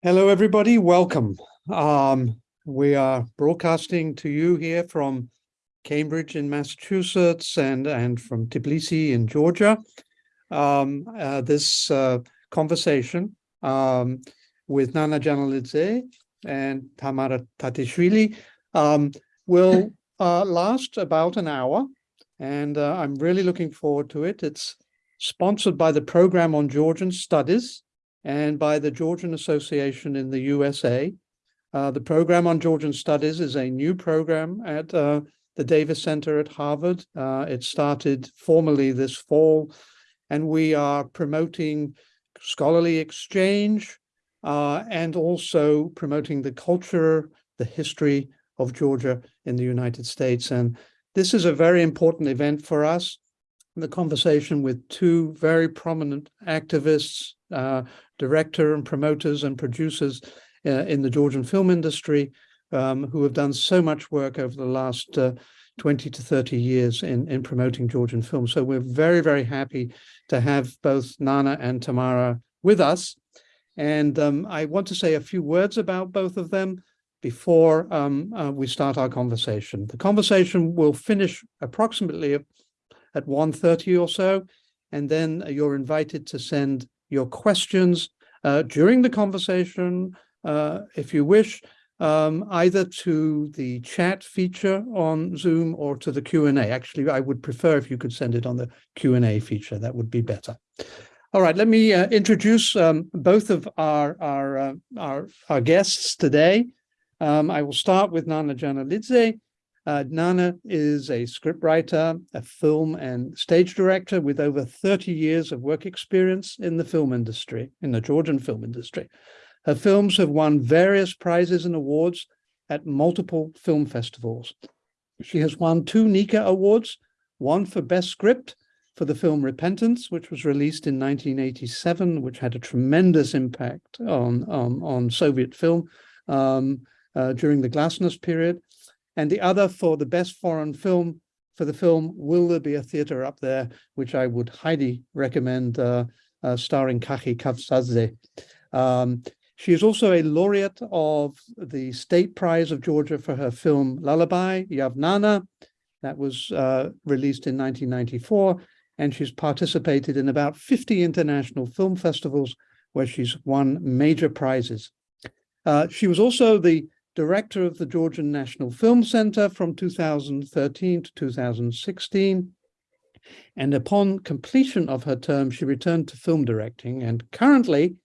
Hello, everybody. Welcome. Um, we are broadcasting to you here from Cambridge in Massachusetts and, and from Tbilisi in Georgia. Um, uh, this uh, conversation um, with Nana Janelidze and Tamara Tatishvili um, will uh, last about an hour. And uh, I'm really looking forward to it. It's sponsored by the Program on Georgian Studies and by the Georgian Association in the USA. Uh, the program on Georgian Studies is a new program at uh, the Davis Center at Harvard. Uh, it started formally this fall, and we are promoting scholarly exchange uh, and also promoting the culture, the history of Georgia in the United States. And this is a very important event for us. The conversation with two very prominent activists, uh, director and promoters and producers uh, in the Georgian film industry um, who have done so much work over the last uh, 20 to 30 years in, in promoting Georgian film. So we're very, very happy to have both Nana and Tamara with us. And um, I want to say a few words about both of them before um, uh, we start our conversation. The conversation will finish approximately at 1.30 or so, and then you're invited to send your questions uh, during the conversation, uh, if you wish, um, either to the chat feature on Zoom or to the Q&A. Actually, I would prefer if you could send it on the Q&A feature. That would be better. All right, let me uh, introduce um, both of our, our, uh, our, our, guests today. Um, I will start with Nana Janelidze, uh, Nana is a scriptwriter, a film and stage director with over 30 years of work experience in the film industry, in the Georgian film industry. Her films have won various prizes and awards at multiple film festivals. She has won two Nika Awards, one for Best Script for the film Repentance, which was released in 1987, which had a tremendous impact on, on, on Soviet film um, uh, during the Glasnost period and the other for the best foreign film for the film Will There Be a Theatre Up There, which I would highly recommend, uh, uh, starring Kakhi Kavsadze. Um, she is also a laureate of the State Prize of Georgia for her film Lullaby, Yavnana, that was uh, released in 1994, and she's participated in about 50 international film festivals where she's won major prizes. Uh, she was also the director of the Georgian National Film Center from 2013 to 2016. And upon completion of her term, she returned to film directing. And currently,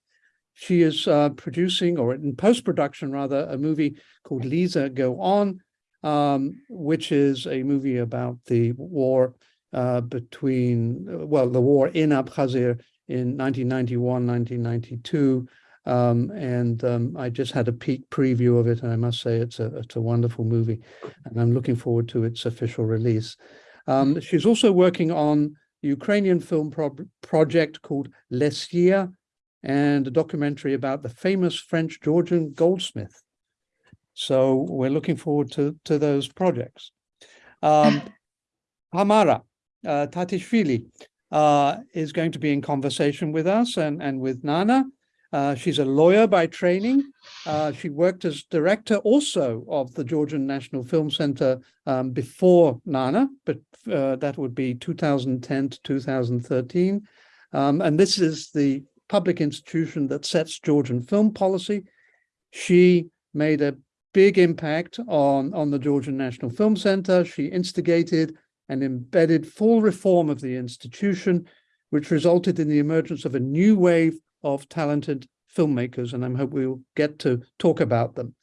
she is uh, producing, or in post-production rather, a movie called Lisa Go On, um, which is a movie about the war uh, between, well, the war in Abkhazia in 1991, 1992, um, and um, I just had a peek preview of it, and I must say it's a it's a wonderful movie, and I'm looking forward to its official release. Um, she's also working on a Ukrainian film pro project called Lesiya, and a documentary about the famous French Georgian goldsmith. So we're looking forward to to those projects. Um, Tamara uh, Tatishvili uh, is going to be in conversation with us and and with Nana. Uh, she's a lawyer by training. Uh, she worked as director also of the Georgian National Film Center um, before Nana, but uh, that would be 2010 to 2013. Um, and this is the public institution that sets Georgian film policy. She made a big impact on, on the Georgian National Film Center. She instigated and embedded full reform of the institution, which resulted in the emergence of a new wave of talented filmmakers, and I hope we'll get to talk about them.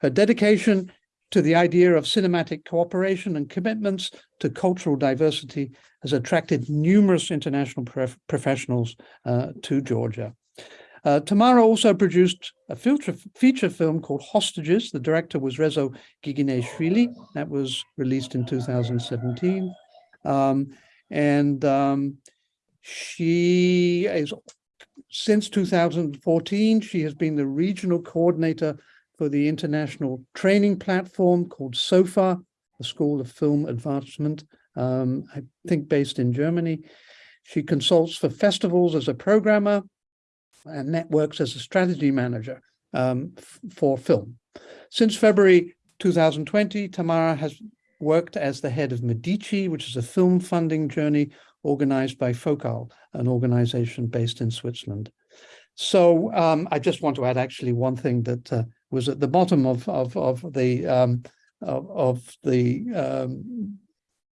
Her dedication to the idea of cinematic cooperation and commitments to cultural diversity has attracted numerous international prof professionals uh, to Georgia. Uh, Tamara also produced a feature, feature film called Hostages. The director was Rezo Gigineshvili. That was released in 2017. Um, and um, she is since 2014, she has been the regional coordinator for the international training platform called SOFA, the School of Film Advancement, um, I think based in Germany. She consults for festivals as a programmer and networks as a strategy manager um, for film. Since February 2020, Tamara has worked as the head of Medici, which is a film funding journey organized by FOCAL, an organization based in Switzerland. So um, I just want to add actually one thing that uh, was at the bottom of of of the um, of, of, the, um,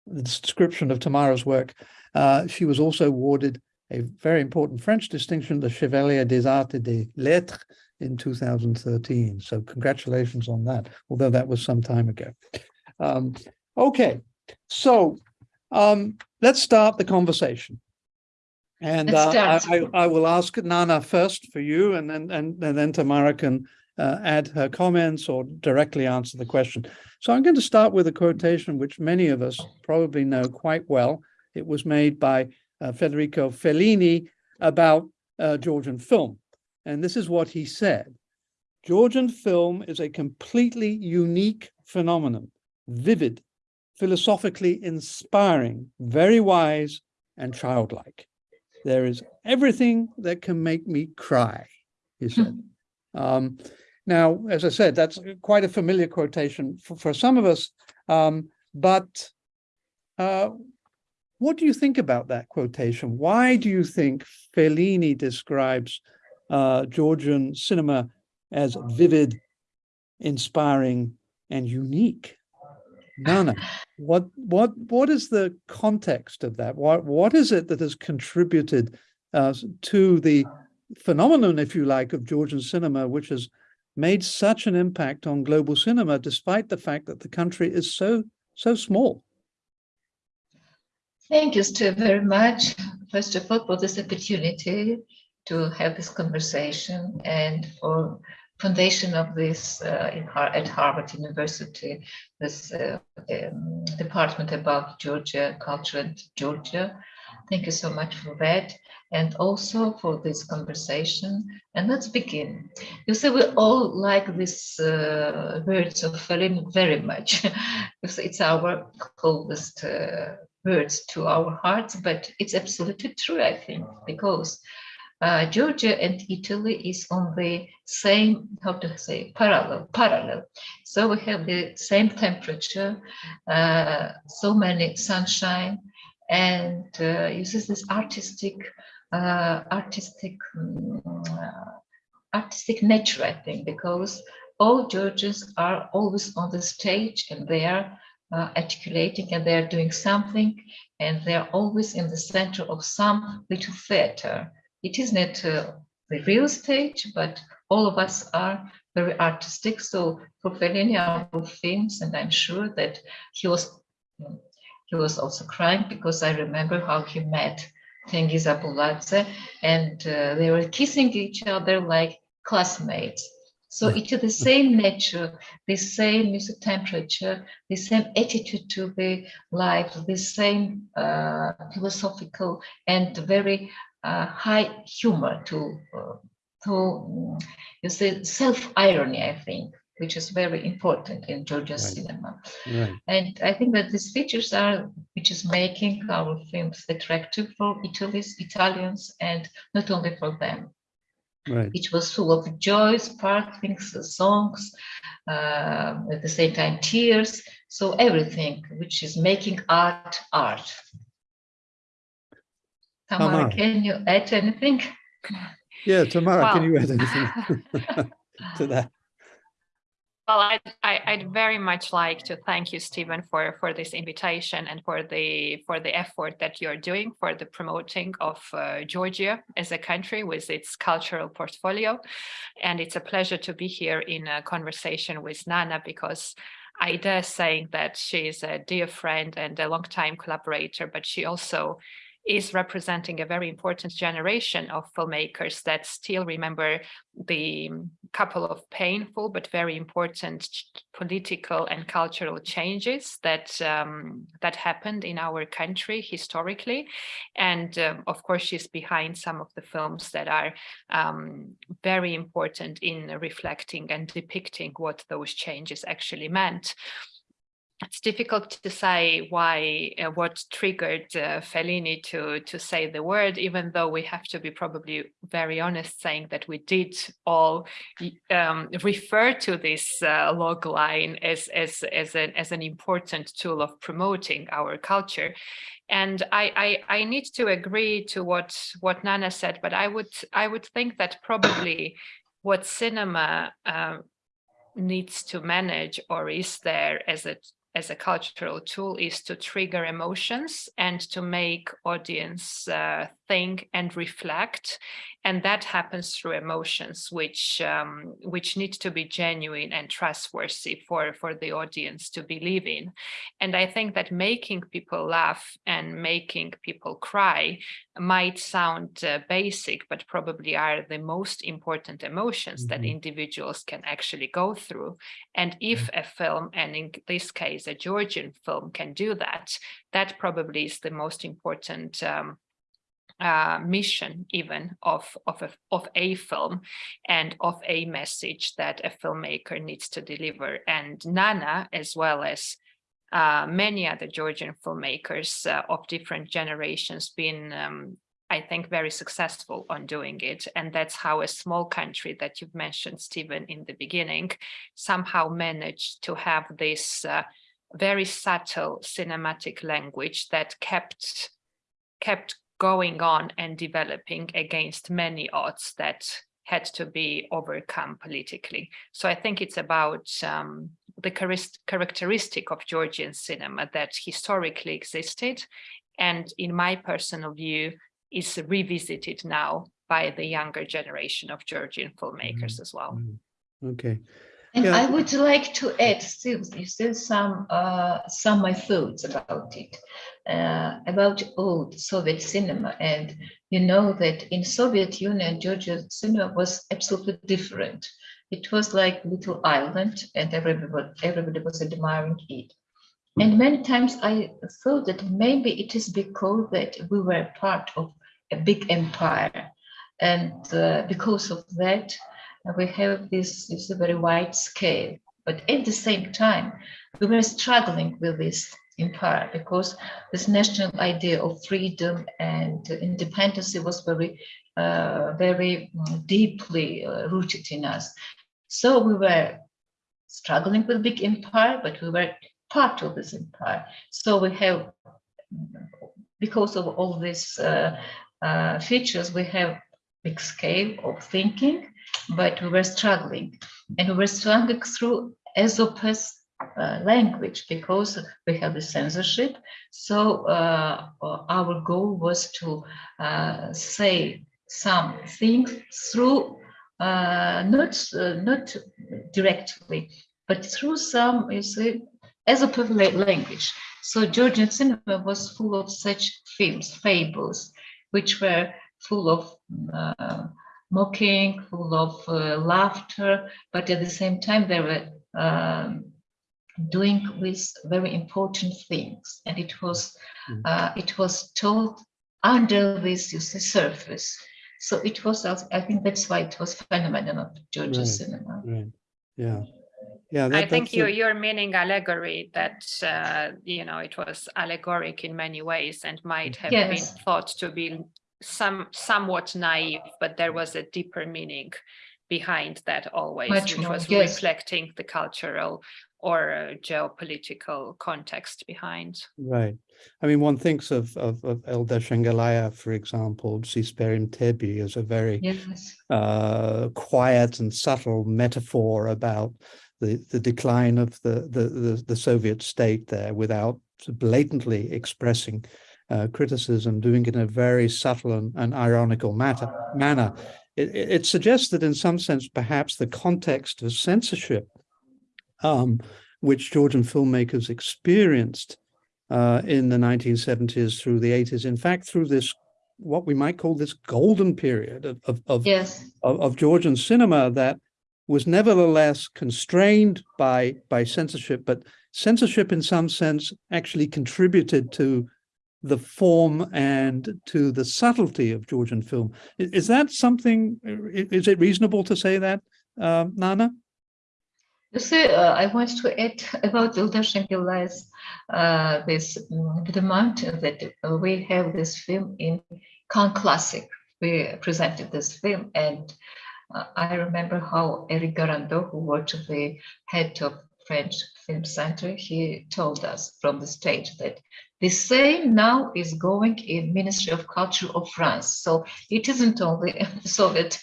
the description of Tamara's work. Uh, she was also awarded a very important French distinction, the Chevalier des Arts et des Lettres in 2013. So congratulations on that, although that was some time ago. Um, okay, so um, let's start the conversation. And uh, I, I, will ask Nana first for you, and then and, and then Tamara can uh, add her comments or directly answer the question. So I'm going to start with a quotation which many of us probably know quite well. It was made by uh, Federico Fellini about uh, Georgian film. And this is what he said. Georgian film is a completely unique phenomenon, vivid, philosophically inspiring, very wise and childlike. There is everything that can make me cry, he said. um, now, as I said, that's quite a familiar quotation for, for some of us, um, but uh, what do you think about that quotation? Why do you think Fellini describes uh, Georgian cinema as vivid, inspiring, and unique? Nana, what what what is the context of that? What what is it that has contributed uh, to the phenomenon, if you like, of Georgian cinema, which has made such an impact on global cinema, despite the fact that the country is so so small? Thank you, Stu, very much. First of all, for this opportunity to have this conversation and for foundation of this uh, in, at Harvard University, this uh, um, department about Georgia, culture and Georgia. Thank you so much for that and also for this conversation. And let's begin. You say we all like these uh, words of Fellini very much. it's our closest uh, words to our hearts, but it's absolutely true, I think, because uh, Georgia and Italy is on the same, how to say, parallel, parallel. So we have the same temperature, uh, so many sunshine, and uh, uses this artistic, uh, artistic, um, artistic nature, I think, because all Georgians are always on the stage and they are uh, articulating and they're doing something and they're always in the center of some little theater it is not uh, the real stage, but all of us are very artistic. So for Fellini, our films, and I'm sure that he was he was also crying because I remember how he met Tengiz Abuladze and uh, they were kissing each other like classmates. So it is the same nature, the same music temperature, the same attitude to the life, the same uh, philosophical and very uh, high humor to uh, to you say self irony i think which is very important in georgian right. cinema right. and i think that these features are which is making our films attractive for Italy's, italians and not only for them right. it was full of joy sparkling songs uh, at the same time tears so everything which is making art art Tamara, can you add anything? Yeah, Tamara, well, can you add anything to that? Well, I'd, I'd very much like to thank you, Stephen, for, for this invitation and for the for the effort that you're doing for the promoting of uh, Georgia as a country with its cultural portfolio. And it's a pleasure to be here in a conversation with Nana because I dare say that she is a dear friend and a long-time collaborator, but she also is representing a very important generation of filmmakers that still remember the couple of painful but very important political and cultural changes that um, that happened in our country historically. And um, of course she's behind some of the films that are um, very important in reflecting and depicting what those changes actually meant it's difficult to say why uh, what triggered uh, Fellini to to say the word, even though we have to be probably very honest, saying that we did all um, refer to this uh, log line as as as an as an important tool of promoting our culture. And I, I I need to agree to what what Nana said, but I would I would think that probably what cinema uh, needs to manage or is there as a as a cultural tool is to trigger emotions and to make audience uh, think and reflect and that happens through emotions which um, which need to be genuine and trustworthy for for the audience to believe in and i think that making people laugh and making people cry might sound uh, basic but probably are the most important emotions mm -hmm. that Mm-hmm. individuals can actually go through and if a film and in this case a georgian film can do that that probably is the most important um, uh, mission even of, of, a, of a film and of a message that a filmmaker needs to deliver. And Nana, as well as uh, many other Georgian filmmakers uh, of different generations been, um, I think, very successful on doing it. And that's how a small country that you've mentioned, Stephen, in the beginning, somehow managed to have this uh, very subtle cinematic language that kept kept going on and developing against many odds that had to be overcome politically. So I think it's about um, the characteristic of Georgian cinema that historically existed and in my personal view is revisited now by the younger generation of Georgian filmmakers Mm, as well. mm. Okay, And Yeah. I would like to add still, still some uh, some my thoughts about it, uh, about old Soviet cinema. And you know that in Soviet Union, Georgia cinema was absolutely different. It was like little island, and everybody everybody was admiring it. And many times I thought that maybe it is because that we were part of a big empire, and uh, because of that, we have this, this very wide scale. But at the same time, we were struggling with this empire because this national idea of freedom and independence was very, uh, very mm, deeply uh, rooted in us. So we were struggling with big empire, but we were part of this empire. So we have, because of all these uh, uh, features, we have big scale of thinking, but we were struggling. And we were struggling through Aesop's uh, language because we have the censorship. So uh, our goal was to uh, say some things through, uh, not, uh, not directly, but through some, you see, Aesop's language. So Georgian cinema was full of such films, fables, which were full of uh, mocking, full of uh, laughter, but at the same time they were um, doing with very important things, and it was Mm. uh, it was told under this you see, surface. So it was, I think that's why it was phenomenon of Georgian Right. cinema. right, yeah. Yeah, I think you, a- you're meaning allegory that, uh, you know, it was allegoric in many ways and might have been thought to be some somewhat naive, but there was a deeper meaning behind that always, Much which more, was yes. reflecting the cultural or uh, geopolitical context behind. Right. I mean, one thinks of, of, of Eldar Shengelaya, for example, Tsisperi Mtebi as a very Yes, uh, quiet and subtle metaphor about the, the decline of the, the, the, the Soviet state there without blatantly expressing uh, criticism, doing it in a very subtle and, and ironical matter, manner. It, it suggests that in some sense, perhaps the context of censorship, um, which Georgian filmmakers experienced uh, in the 1970s through the 80s, in fact, through this, what we might call this golden period of, of, of yes, of, of Georgian cinema that was nevertheless constrained by by censorship, but censorship in some sense actually contributed to the form and to the subtlety of Georgian film. Is, that something, is it reasonable to say that, um, Nana? You see, uh, I want to add about Eldar Shengelaya's uh, this mm, the mountain that uh, we have this film in Cannes Classic. We presented this film, and uh, I remember how Eric Garandeau, who was the head of French Film Center, he told us from the stage that the same now is going in Ministry of Culture of France. So it isn't only Soviet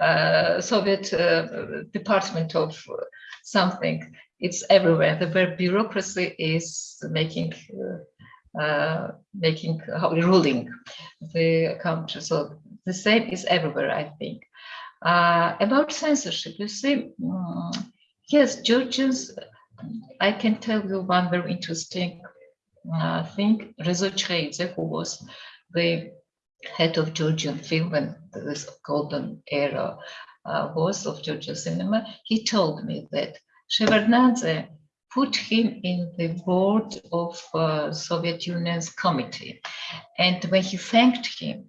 uh, Soviet uh, Department of something. It's everywhere. The bureaucracy is making uh, uh, making ruling the country. So the same is everywhere, I think. Uh, about censorship, you see, mm, yes, Georgians. I can tell you one very interesting uh, thing. Rezo Chkheidze, who was the head of Georgian film when this golden era uh, was of Georgian cinema, he told me that Shevardnadze put him in the board of uh, Soviet Union's committee. And when he thanked him,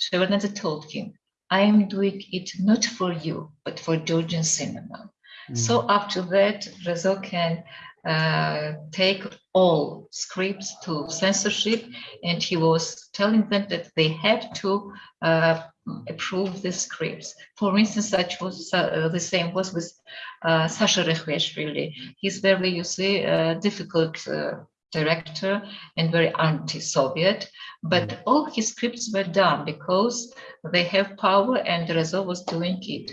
Shevardnadze told him, I am doing it not for you, but for Georgian cinema. So after that, Rezo can uh, take all scripts to censorship, and he was telling them that they have to uh, approve the scripts. For instance, such was uh, the same was with uh, Sasha Rekhviashvili. He's very, you see, uh, difficult uh, director and very anti-Soviet, but all his scripts were done because they have power and Rezo was doing it.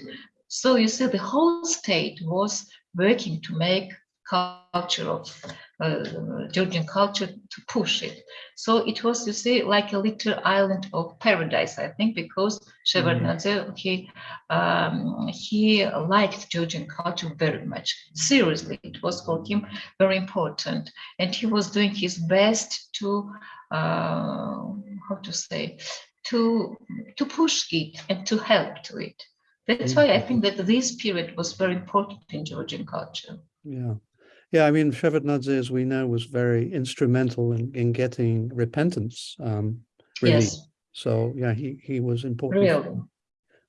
So you see, the whole state was working to make culture of uh, Georgian culture to push it. So it was, you see, like a little island of paradise, I think, because Shevardnadze, he, um, he liked Georgian culture very much. Seriously, it was for him very important. And he was doing his best to, uh, how to say, to, to push it and to help to it. That's why I think that this period was very important in Georgian culture. Yeah. Yeah, I mean, Shevardnadze, as we know, was very instrumental in, in getting repentance um, released. Yes, So yeah, he he was important. really.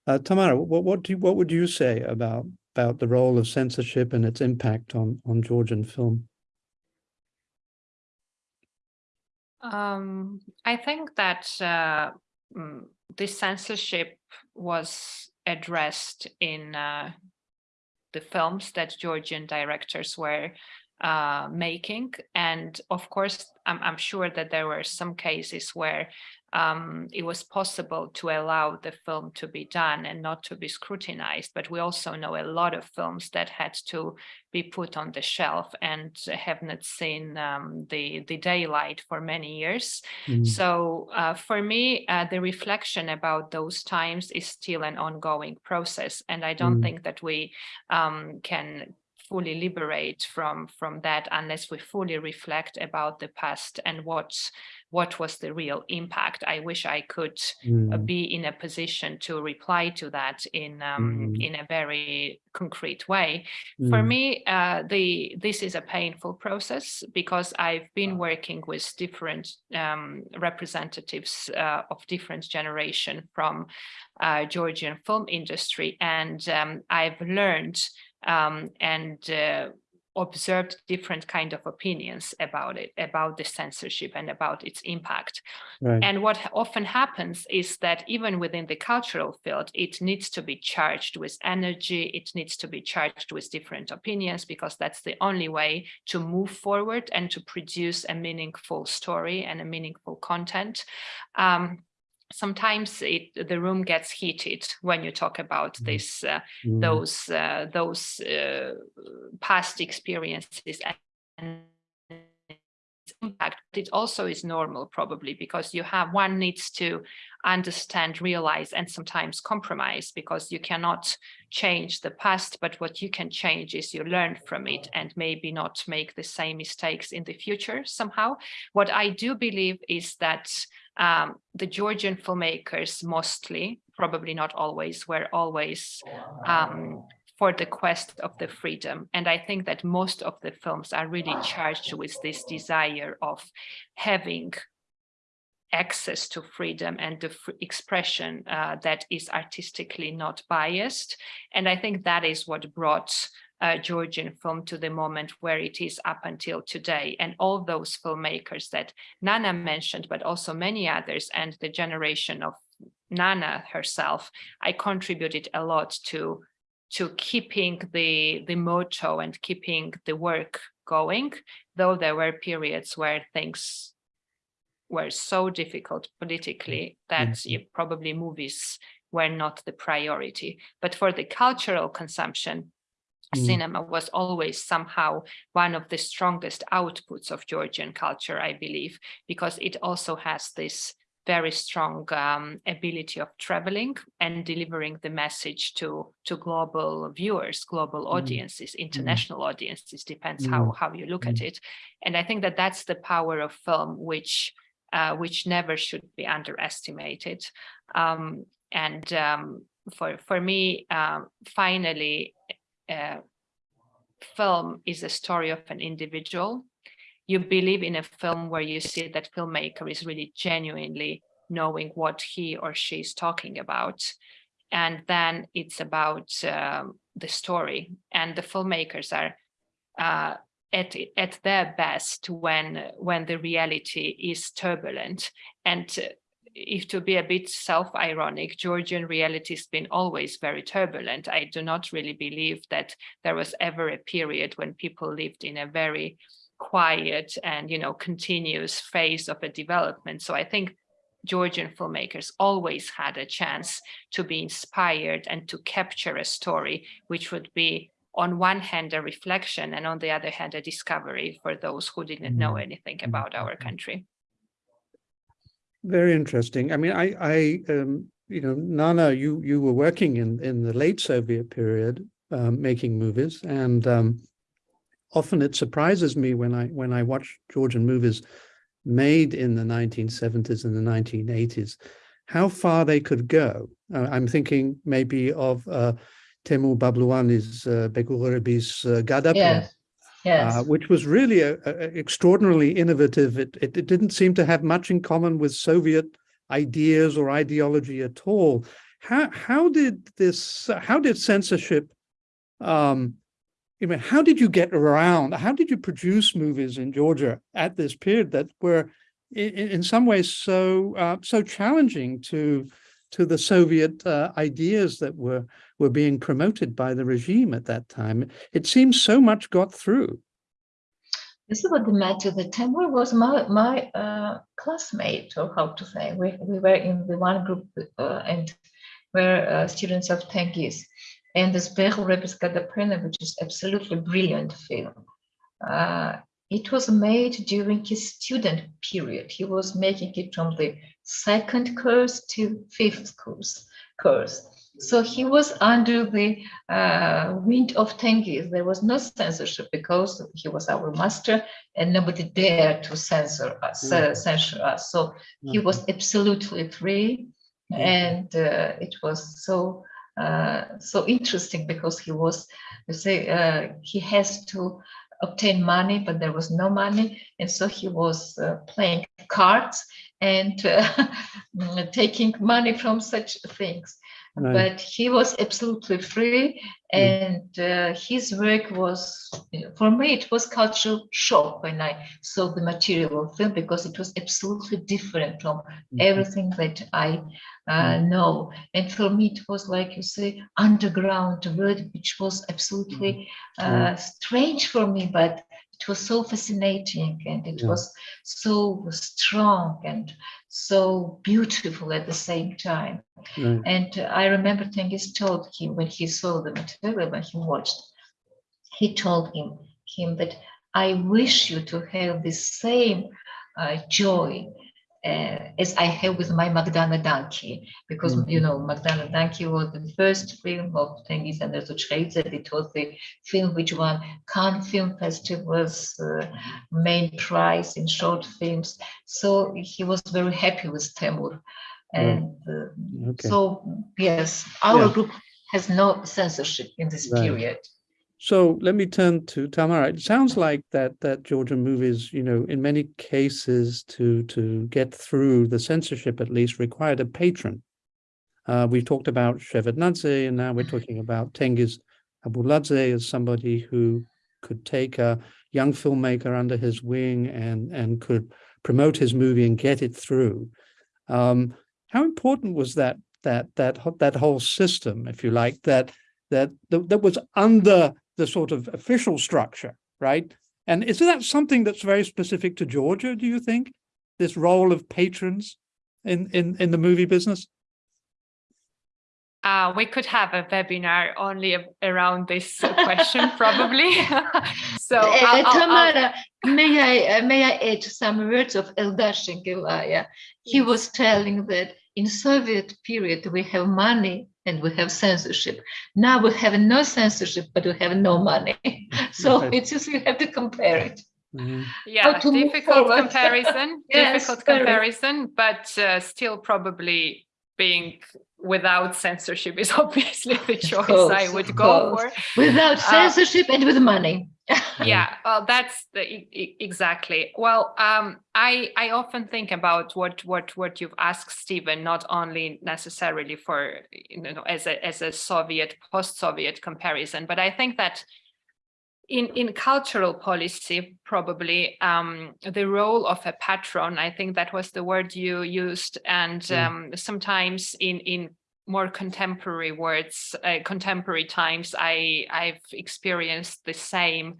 Uh, Tamara, what what do you, what would you say about about the role of censorship and its impact on on Georgian film? Um, I think that uh, mm, this censorship was addressed in uh, the films that Georgian directors were uh, making. And of course, I'm, I'm sure that there were some cases where um, it was possible to allow the film to be done and not to be scrutinized. But we also know a lot of films that had to be put on the shelf and have not seen um, the, the daylight for many years. Mm, So uh, for me, uh, the reflection about those times is still an ongoing process. And I don't Mm. think that we um, can fully liberate from from that unless we fully reflect about the past and what what was the real impact. I wish I could uh, mm, be in a position to reply to that in um, Mm. in a very concrete way. For mm, me, uh, the this is a painful process because I've been working with different um, representatives uh, of different generation from uh, Georgian film industry, and um, I've learned um, and uh, observed different kind of opinions about it, about the censorship and about its impact. right. And what often happens is that even within the cultural field, it needs to be charged with energy, it needs to be charged with different opinions, because that's the only way to move forward and to produce a meaningful story and a meaningful content. Um, sometimes it, the room gets heated when you talk about Mhm. this, uh, Mm, those, uh, those uh, past experiences and impact. but It also is normal probably because you have one needs to understand, realize, and sometimes compromise because you cannot change the past, but what you can change is you learn from it and maybe not make the same mistakes in the future somehow. What I do believe is that um, the Georgian filmmakers mostly, probably not always, were always um, for the quest of the freedom. And I think that most of the films are really charged with this desire of having access to freedom and the expression uh, that is artistically not biased. And I think that is what brought uh, Georgian film to the moment where it is up until today. And all those filmmakers that Nana mentioned, but also many others, and the generation of Nana herself, I contributed a lot to to keeping the the motto and keeping the work going, though there were periods where things were so difficult politically that Mhm. you- probably movies were not the priority. But for the cultural consumption, Mm. cinema was always somehow one of the strongest outputs of Georgian culture, I believe, because it also has this very strong um, ability of traveling and delivering the message to to global viewers, global audiences, international audiences, depends how how you look at it. And I think that that's the power of film, which uh, which never should be underestimated. Um, and um, for for me, um, finally, film is a story of an individual. You believe in a film where you see that filmmaker is really genuinely knowing what he or she is talking about. And then it's about um, the story and the filmmakers are uh, at, at their best when, when the reality is turbulent. And uh, if to be a bit self-ironic, Georgian reality has been always very turbulent. I do not really believe that there was ever a period when people lived in a very quiet and you know continuous phase of a development. So I think Georgian filmmakers always had a chance to be inspired and to capture a story which would be on one hand a reflection and on the other hand a discovery for those who didn't know mm-hmm. anything mm-hmm. about our mm-hmm. country. Very interesting. I mean, I, I, um, you know, Nana, you you were working in in the late Soviet period, um, making movies, and um, often it surprises me when I when I watch Georgian movies made in the 1970s and the 1980s, how far they could go. Uh, I'm thinking maybe of uh, Temur Babluani's uh, Begurebi's uh, Yes, yes. uh, which was really a, a- extraordinarily innovative. It, it, it didn't seem to have much in common with Soviet ideas or ideology at all. How how did this? How did censorship? Um, I mean, how did you get around? How did you produce movies in Georgia at this period that were, in, in some ways, so uh, so challenging to to the Soviet uh, ideas that were were being promoted by the regime at that time? It seems so much got through. This is what the matter. The Temur was my my uh, classmate, or how to say. We we were in the one group uh, and were uh, students of Tengiz, and the Sperul Repiskada which is absolutely brilliant film. Uh, it was made during his student period. He was making it from the second course to fifth course course. So he was under the uh, wind of Tengiz. There was no censorship because he was our master and nobody dared to censor us, uh, Mm. censor us. So he was absolutely free Mhm. and uh, it was so uh, so interesting because he was you say uh, he has to obtain money but there was no money and so he was uh, playing cards and uh, taking money from such things. Right. but he was absolutely free and uh, his work was for me it was cultural shock when i saw the material of film because it was absolutely different from Mhm. everything that i uh, know. And for me it was like you say underground word which was absolutely uh, strange for me but it was so fascinating and it Yeah. was so strong and so beautiful at the same time Right. and uh, I remember Tengiz told him when he saw the material, when he watched, he told him, him that I wish you to have the same uh, joy uh, as I have with my Magdana Danki, because you know Magdana Danki was the first film of Tengiz and Rezo Chkheidze. It was the film which won Cannes Film Festival's uh, main prize in short films. So he was very happy with Temur. And uh, Okay. so, yes, our Yeah. group has no censorship in this Right. period. So let me turn to Tamara. It sounds like that that Georgian movies, you know, in many cases to to get through the censorship at least required a patron. Uh, we've talked about Shevardnadze and now we're talking about Tengiz Abuladze as somebody who could take a young filmmaker under his wing and and could promote his movie and get it through. Um, how important was that that that that whole system, if you like, that that that, that was under the sort of official structure, right? And is that something that's very specific to Georgia, do you think? This role of patrons in, in, in the movie business? Uh, we could have a webinar only around this question, probably. so, uh, I'll, I'll, Tamara, may I uh, may I add some words of Eldar Shengelaya? He was telling that in Soviet period we have money and we have censorship. Now we have no censorship, but we have no money. so Okay. it's just you have to compare it. Mhm. yeah, difficult comparison, Yes, difficult very. comparison, but uh, still probably being without censorship is obviously the choice I would go course. for. Without Uh, censorship and with money. Yeah well that's the exactly well um i i often think about what what what you've asked stephen not only necessarily for you know as a as a soviet post-soviet comparison but i think that in in cultural policy probably um the role of a patron i think that was the word you used and Mm. um sometimes in in more contemporary words, uh, contemporary times, I I've experienced the same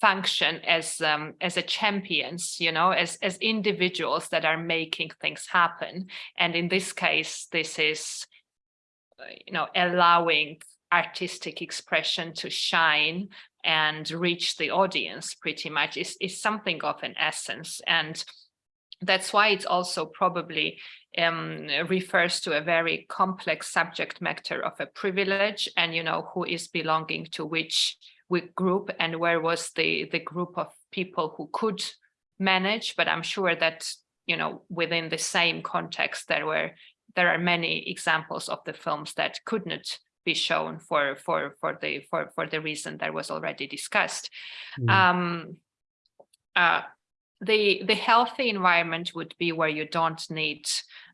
function as um, as a champions, you know, as as individuals that are making things happen. And in this case, this is, uh, you know, allowing artistic expression to shine and reach the audience pretty much is, is something of an essence. And that's why it's also probably um, refers to a very complex subject matter of a privilege and, you know, who is belonging to which, which group and where was the, the group of people who could manage. But I'm sure that, you know, within the same context, there were there are many examples of the films that could not be shown for for for the for for the reason that was already discussed. Mm. Um, uh, the the healthy environment would be where you don't need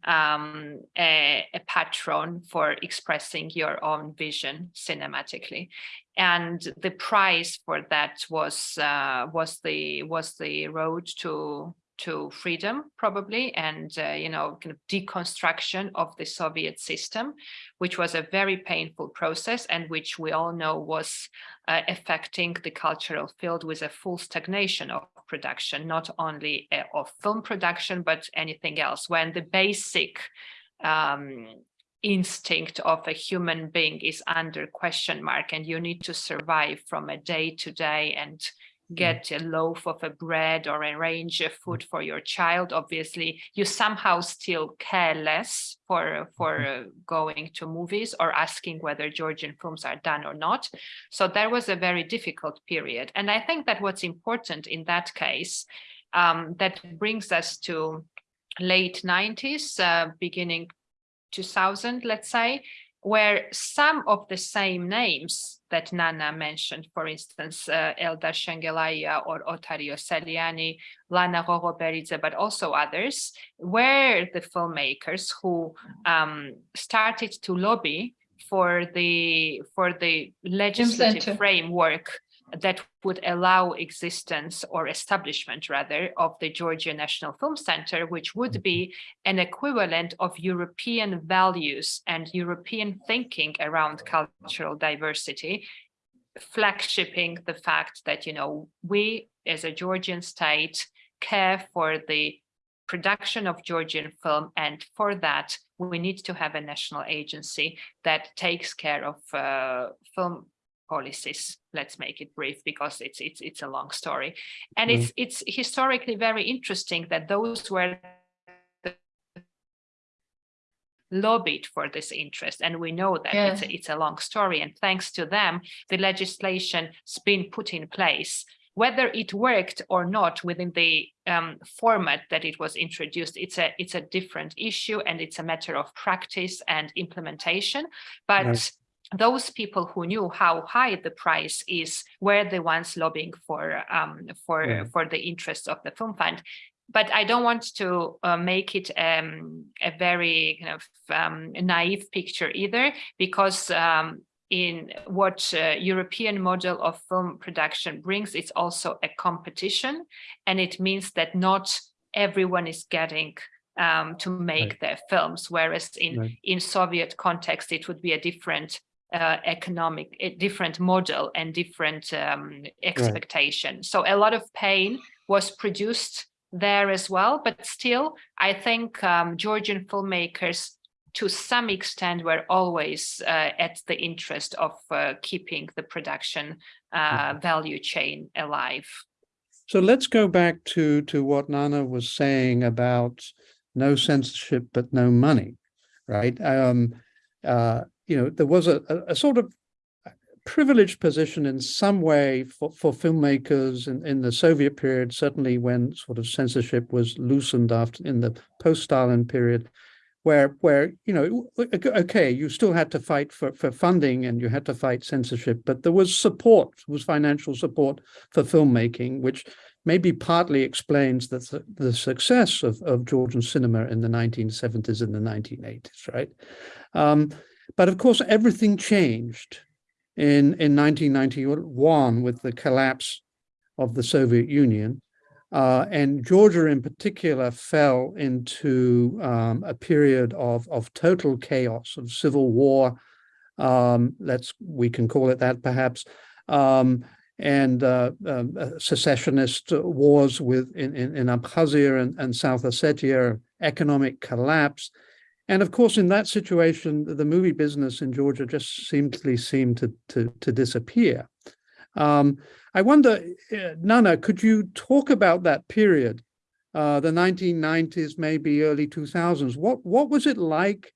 um, a, a patron for expressing your own vision cinematically, and the price for that was uh, was the was the road to to freedom probably and uh, you know kind of deconstruction of the soviet system which was a very painful process and which we all know was uh, affecting the cultural field with a full stagnation of production not only uh, of film production but anything else. When the basic um, instinct of a human being is under question mark and you need to survive from a day to day and get a loaf of a bread or arrange a food for your child obviously you somehow still care less for for uh, going to movies or asking whether georgian films are done or not. So there was a very difficult period. And i think that what's important in that case um, that brings us to late 90s uh, beginning 2000 let's say where some of the same names that Nana mentioned, for instance, uh, Eldar Shengelaya or Otar Iosseliani, Lana Gogoberidze, but also others, were the filmmakers who um, started to lobby for the for the legislative framework that would allow existence or establishment rather of the Georgia National Film Center, which would be an equivalent of European values and European thinking around cultural diversity, flagshipping the fact that, you know, we as a Georgian state care for the production of Georgian film. And for that, we need to have a national agency that takes care of uh, film policies. Let's make it brief because it's it's it's a long story. And Mm. it's it's historically very interesting that those were lobbied for this interest and we know that it's, a, it's a long story and thanks to them the legislation's been put in place whether it worked or not within the um, format that it was introduced it's a it's a different issue and it's a matter of practice and implementation but Right. Those people who knew how high the price is were the ones lobbying for um, for Yeah. for the interests of the film fund but I don't want to uh, make it um, a very kind of um, naive picture either, because um, in what uh, European model of film production brings, it's also a competition. And it means that not everyone is getting um, to make Right. their films, whereas in, Right. in Soviet context, it would be a different uh, economic, a different model and different um, expectation. So a lot of pain was produced there as well, but still, I think um, Georgian filmmakers to some extent were always uh, at the interest of uh, keeping the production uh, value chain alive. So let's go back to to what Nana was saying about no censorship but no money, right? Um, uh, you know, there was a, a, a sort of privileged position in some way for, for filmmakers in, in the Soviet period, certainly when sort of censorship was loosened after in the post-Stalin period, where where you know okay you still had to fight for for funding and you had to fight censorship but there was support was financial support for filmmaking which maybe partly explains the the success of of Georgian cinema in the 1970s and the 1980s right? Um, but of course everything changed in in 1991 with the collapse of the Soviet Union uh, and Georgia in particular fell into um, a period of, of total chaos, of civil war, um, let's we can call it that perhaps, um, and uh, um, uh, secessionist wars with in, in, in Abkhazia and, and South Ossetia, economic collapse. And of course, in that situation, the movie business in Georgia just simply seemed to, to, to disappear. Um, I wonder, uh, Nana, could you talk about that period, uh, the 1990s, maybe early 2000s? What what was it like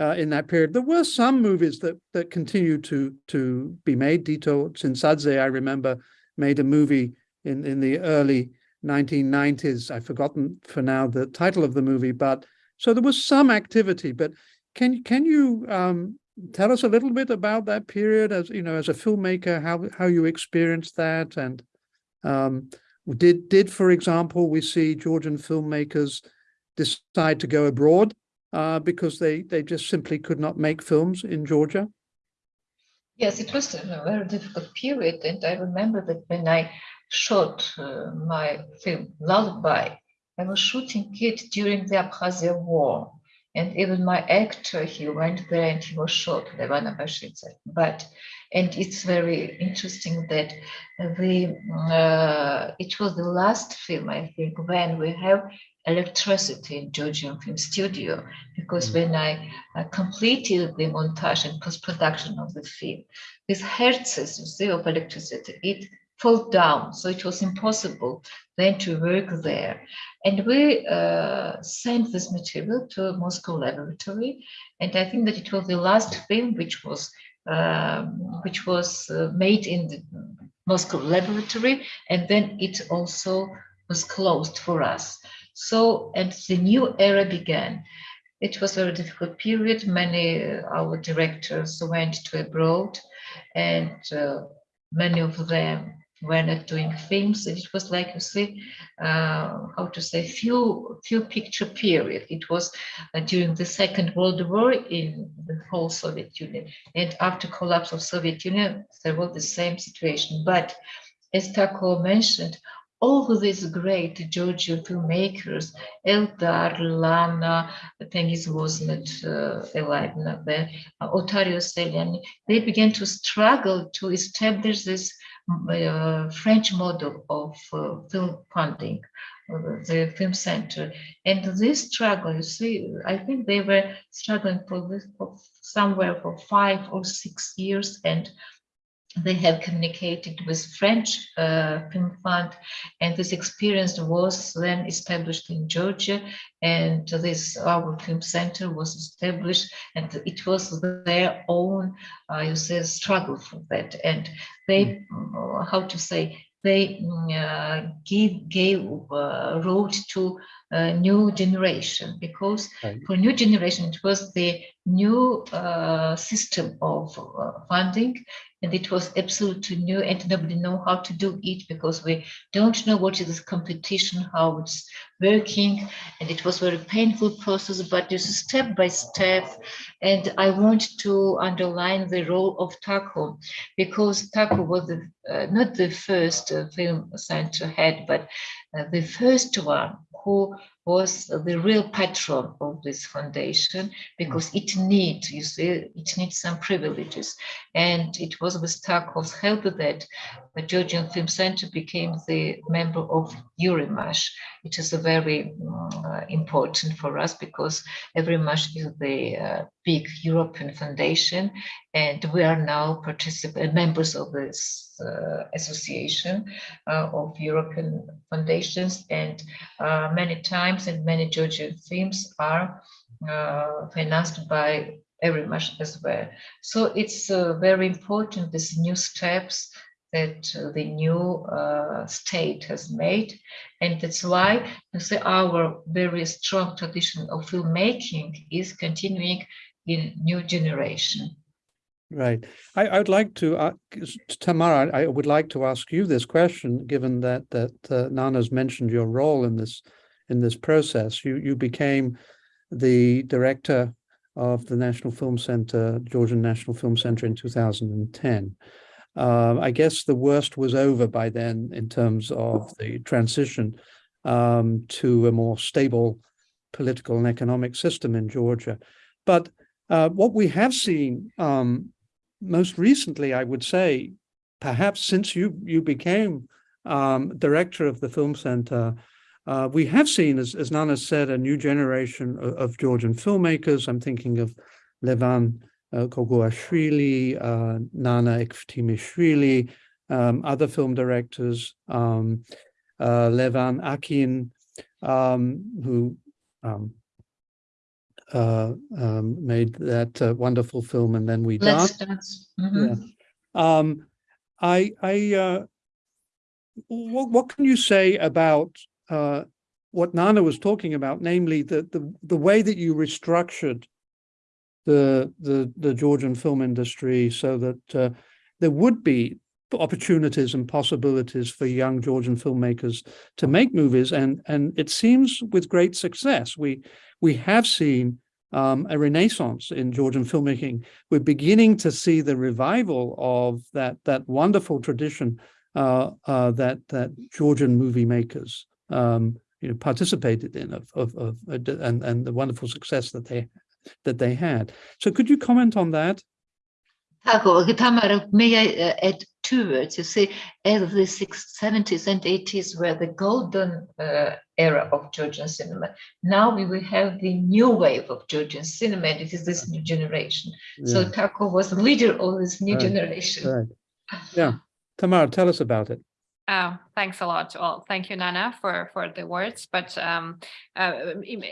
uh, in that period? There were some movies that that continued to to be made. Dito Tsintsadze, I remember, made a movie in in the early 1990s. I've forgotten for now the title of the movie, but so there was some activity. But can can you um, tell us a little bit about that period as you know as a filmmaker how how you experienced that and um, did did for example we see georgian filmmakers decide to go abroad uh, because they they just simply could not make films in georgia Yes, it was a very difficult period, and I remember that when I shot uh, my film Lullaby, I was shooting it during the Abkhazia War, and even my actor he went there and he was shot, Levana Bashidze. But and it's very interesting that the uh, it was the last film I think when we have electricity in Georgian Film Studio because Mm. when I uh, completed the montage and post-production of the film, these hertzes you see, of electricity, it fell down. So it was impossible then to work there. And we uh, sent this material to Moscow laboratory. And I think that it was the last film which was um, which was uh, made in the Moscow laboratory. And then it also was closed for us. So, and the new era began. It was a very difficult period. Many uh, our directors went to abroad, and uh, many of them were not doing films. It was like you see, uh, how to say, few few picture period. It was uh, during the Second World War in the whole Soviet Union, and after collapse of Soviet Union, there was the same situation. But as Tako mentioned, all these great Georgian filmmakers, Eldar, Lana, Tengiz was not uh, alive not then, uh, Otar Iosseliani, they began to struggle to establish this uh, French model of uh, film funding, uh, the film center. And this struggle, you see, I think they were struggling for this for somewhere for five or six years and they have communicated with French uh, Film Fund, and this experience was then established in Georgia, and this our film center was established, and it was their own, uh, you say, struggle for that, and they, uh, how to say, they uh, give gave uh, wrote to uh, new generation because Right. for new generation it was the new uh, system of uh, funding and it was absolutely new and nobody know how to do it because we don't know what is this competition how it's working. And it was very painful process but it's step by step. And i want to underline the role of tako because tako was the, not the first uh, film center had, but uh, the first one who was the real patron of this foundation because it needs, you see, it needs some privileges. And it was with Tako's help that the Georgian Film Center became the member of Eurimages. It is a very uh, important for us because Eurimages is the uh, big European foundation and we are now participant members of this uh, association uh, of European foundations and uh, many times and many Georgian films are uh, financed by Eurimages as well. So it's uh, very important, these new steps that uh, the new uh, state has made. And that's why you see our very strong tradition of filmmaking is continuing in new generation. Right. I, I would like to, uh, Tamara, I would like to ask you this question, given that that uh, Nana's mentioned your role in this in this process. You you became the director of the National Film Center, Georgian National Film Center in 2010. Um, I guess the worst was over by then in terms of the transition um, to a more stable political and economic system in Georgia. But uh, what we have seen um, most recently, I would say, perhaps since you you became um, director of the film center, uh, we have seen, as, as Nana said, a new generation of, of Georgian filmmakers. I'm thinking of Levan uh, Koguashvili, uh, Nana Ekvtimishvili, um, other film directors, um, uh, Levan Akin, um, who um, uh, um, made that uh, wonderful film, and then we Let's dance. dance. Mhm. Um, I, I, uh, what, what can you say about, uh, what Nana was talking about, namely the, the, the way that you restructured the, the, the Georgian film industry so that, uh, there would be opportunities and possibilities for young Georgian filmmakers to make movies. And, and it seems with great success. We, we have seen, um, a renaissance in Georgian filmmaking we're beginning to see the revival of that that wonderful tradition uh, uh, that that Georgian movie makers um, you know participated in of, of, of uh, and and the wonderful success that they that they had. So could you comment on that? Tako, Tamara, may I uh, add two words? You see, as the six- 70s and 80s were the golden uh, era of Georgian cinema. Now we will have the new wave of Georgian cinema, and it is this new generation. So Yeah, Tako was the leader of this new Right, generation. right. Yeah, Tamara, tell us about it. Oh, thanks a lot. Well, thank you, Nana, for for the words. But um, uh,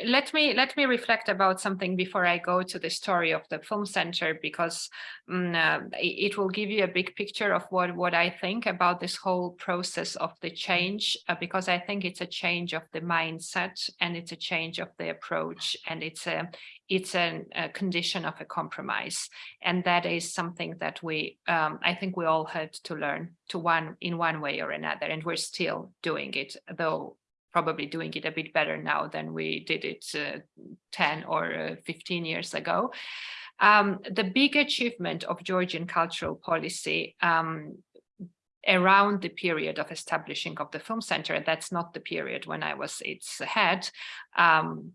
let me let me reflect about something before I go to the story of the film center, because mm, uh, it will give you a big picture of what what I think about this whole process of the change. Uh, because I think it's a change of the mindset and it's a change of the approach, and it's a it's an, a condition of a compromise. And that is something that we um, i think we all had to learn to one in one way or another and we're still doing it though probably doing it a bit better now than we did it uh, 10 or uh, 15 years ago. Um, the big achievement of georgian cultural policy um, around the period of establishing of the film center that's not the period when i was its head um,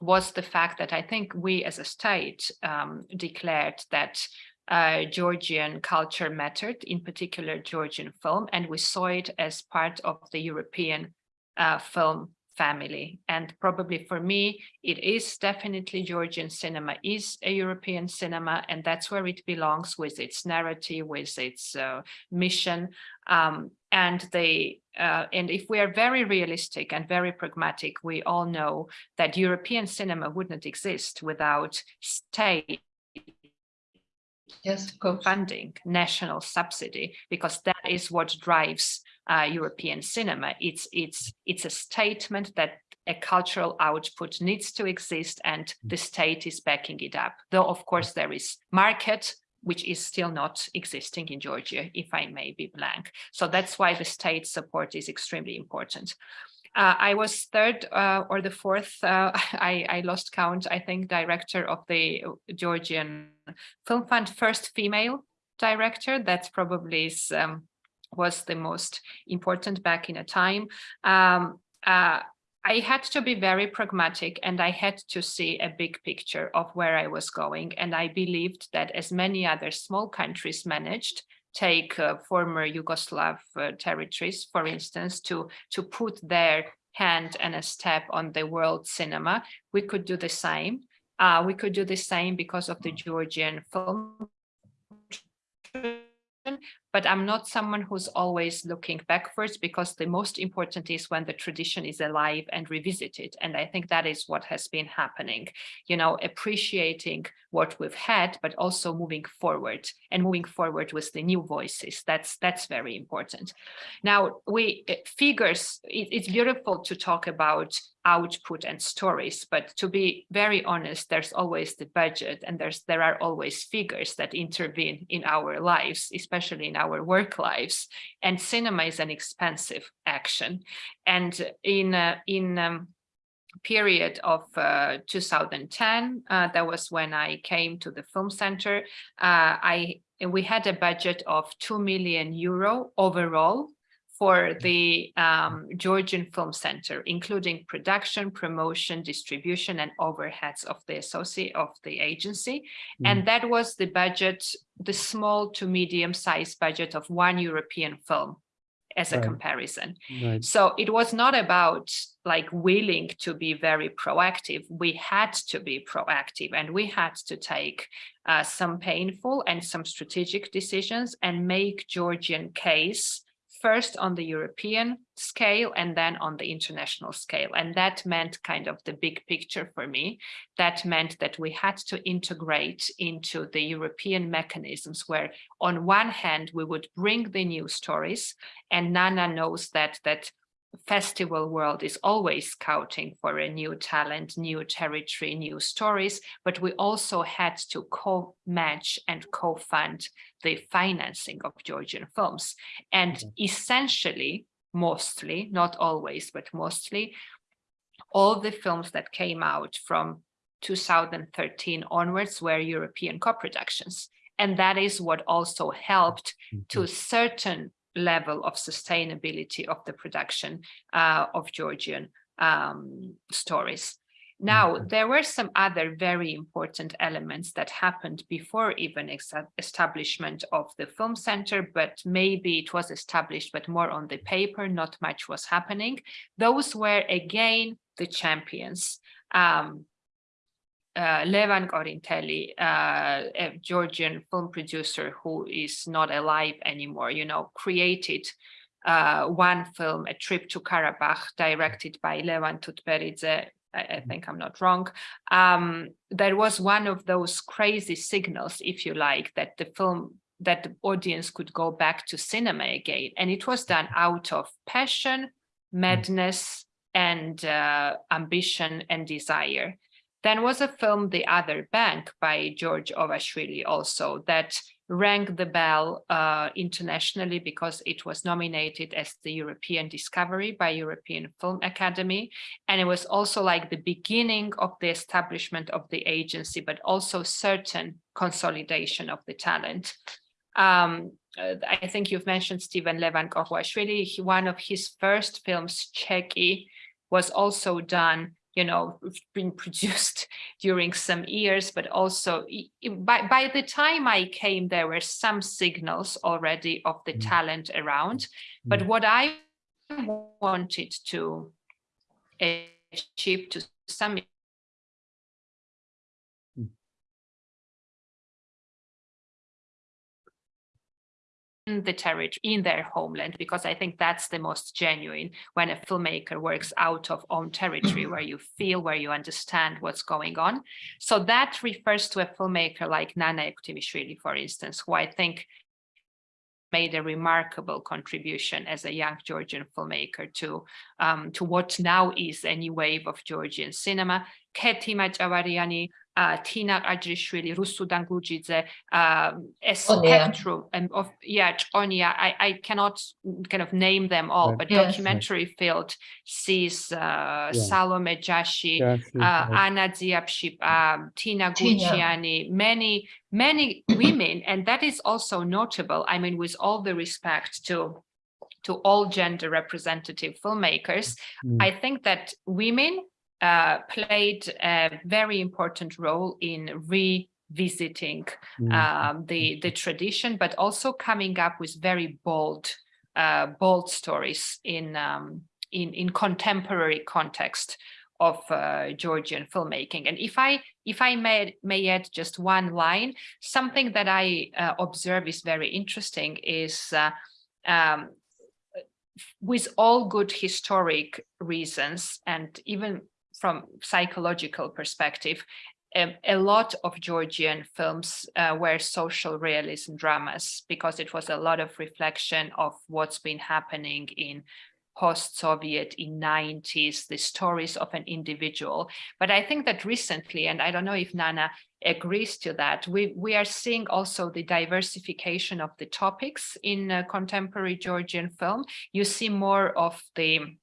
was the fact that I think we as a state um, declared that uh, Georgian culture mattered, in particular Georgian film, and we saw it as part of the European uh, film family. And probably for me, it is definitely Georgian cinema is a European cinema, and that's where it belongs with its narrative, with its uh, mission. Um, and they uh, and if we are very realistic and very pragmatic, we all know that European cinema would not exist without state Yes, funding, national subsidy, because that is what drives uh, European cinema. It's it's it's a statement that a cultural output needs to exist and the state is backing it up. Though, of course, there is market, which is still not existing in Georgia, if I may be blank. So that's why the state support is extremely important. Uh, I was third uh, or the fourth, uh, I, I, lost count, I think, director of the Georgian Film Fund, first female director. That probably is, um, was the most important back in a time. Um, uh, I had to be very pragmatic and I had to see a big picture of where I was going. And I believed that as many other small countries managed, take uh, former Yugoslav uh, territories, for instance, to, to put their hand and a step on the world cinema, we could do the same. Uh, we could do the same because of the Georgian film but I'm not someone who's always looking backwards because the most important is when the tradition is alive and revisited. And I think that is what has been happening, you know, appreciating what we've had, but also moving forward and moving forward with the new voices. That's that's very important. Now, we eh, figures, it, it's beautiful to talk about output and stories, but to be very honest, there's always the budget and there's there are always figures that intervene in our lives, especially in our work lives. And cinema is an expensive action. And in uh, in um, period of uh, 2010, uh, that was when I came to the film center. Uh, I we had a budget of 2 million euro overall for the um, Georgian Film Center, including production, promotion, distribution, and overheads of the associate of the agency. Mm. And that was the budget, the small to medium sized budget of one European film as a right. comparison. Right. So it was not about like willing to be very proactive. We had to be proactive and we had to take uh, some painful and some strategic decisions and make Georgian case first on the European scale and then on the international scale. And that meant kind of the big picture for me. That meant that we had to integrate into the European mechanisms where on one hand, we would bring the new stories and Nana knows that that festival world is always scouting for a new talent, new territory, new stories, but we also had to co-match and co-fund the financing of Georgian films. And mm -hmm. essentially, mostly, not always, but mostly, all the films that came out from 2013 onwards were European co-productions. And that is what also helped mm -hmm. to certain level of sustainability of the production uh, of Georgian um, stories. Now, mm-hmm. there were some other very important elements that happened before even establishment of the film center, but maybe it was established, but more on the paper, not much was happening. Those were again the champions. Um, uh, Levan Korinteli, uh, a Georgian film producer who is not alive anymore, you know, created uh, one film, A Trip to Karabakh, directed by Levan Tutberidze. I, I think I'm not wrong. Um, there was one of those crazy signals, if you like, that the film that the audience could go back to cinema again. And it was done out of passion, madness, and uh, ambition and desire. Then was a film, The Other Bank by George Ovashvili also that rang the bell uh, internationally because it was nominated as the European Discovery by European Film Academy. And it was also like the beginning of the establishment of the agency, but also certain consolidation of the talent. Um, uh, I think you've mentioned Stephen Levan Koguashvili. One of his first films, Cheki, was also done you know, been produced during some years, but also by, by the time I came, there were some signals already of the mm. talent around. Mm. But what I wanted to achieve to some the territory, in their homeland, because I think that's the most genuine when a filmmaker works out of own territory where you feel, where you understand what's going on. So that refers to a filmmaker like Nana Ekvtimishvili, for instance, who I think made a remarkable contribution as a young Georgian filmmaker to um, to what now is a new wave of Georgian cinema. Keti Machavariani, uh, Tina Kajrishvili, Rusudan Glurjidze, um, a Onia. spectrum and of yeah, Onia. I, I cannot kind of name them all, Right. but Yes. documentary field sees uh, Yeah. Salome Jashi, Yeah, she- uh. Anna Dziapshipa, um, Tina Tina. Gurchiani, many, many women, and that is also notable. I mean, with all the respect to to all gender representative filmmakers, Mm. I think that women uh, played a very important role in revisiting Mm. um, the the tradition, but also coming up with very bold, uh, bold stories in um, in in contemporary context of uh, Georgian filmmaking. And if I if I may may add just one line, something that I uh, observe is very interesting is. Uh, um, with all good historic reasons and even from psychological perspective, um, a lot of Georgian films uh, were social realism dramas because it was a lot of reflection of what's been happening in post-Soviet in 90s, the stories of an individual. But I think that recently, and I don't know if Nana agrees to that, we, we are seeing also the diversification of the topics in uh, contemporary Georgian film. You see more of the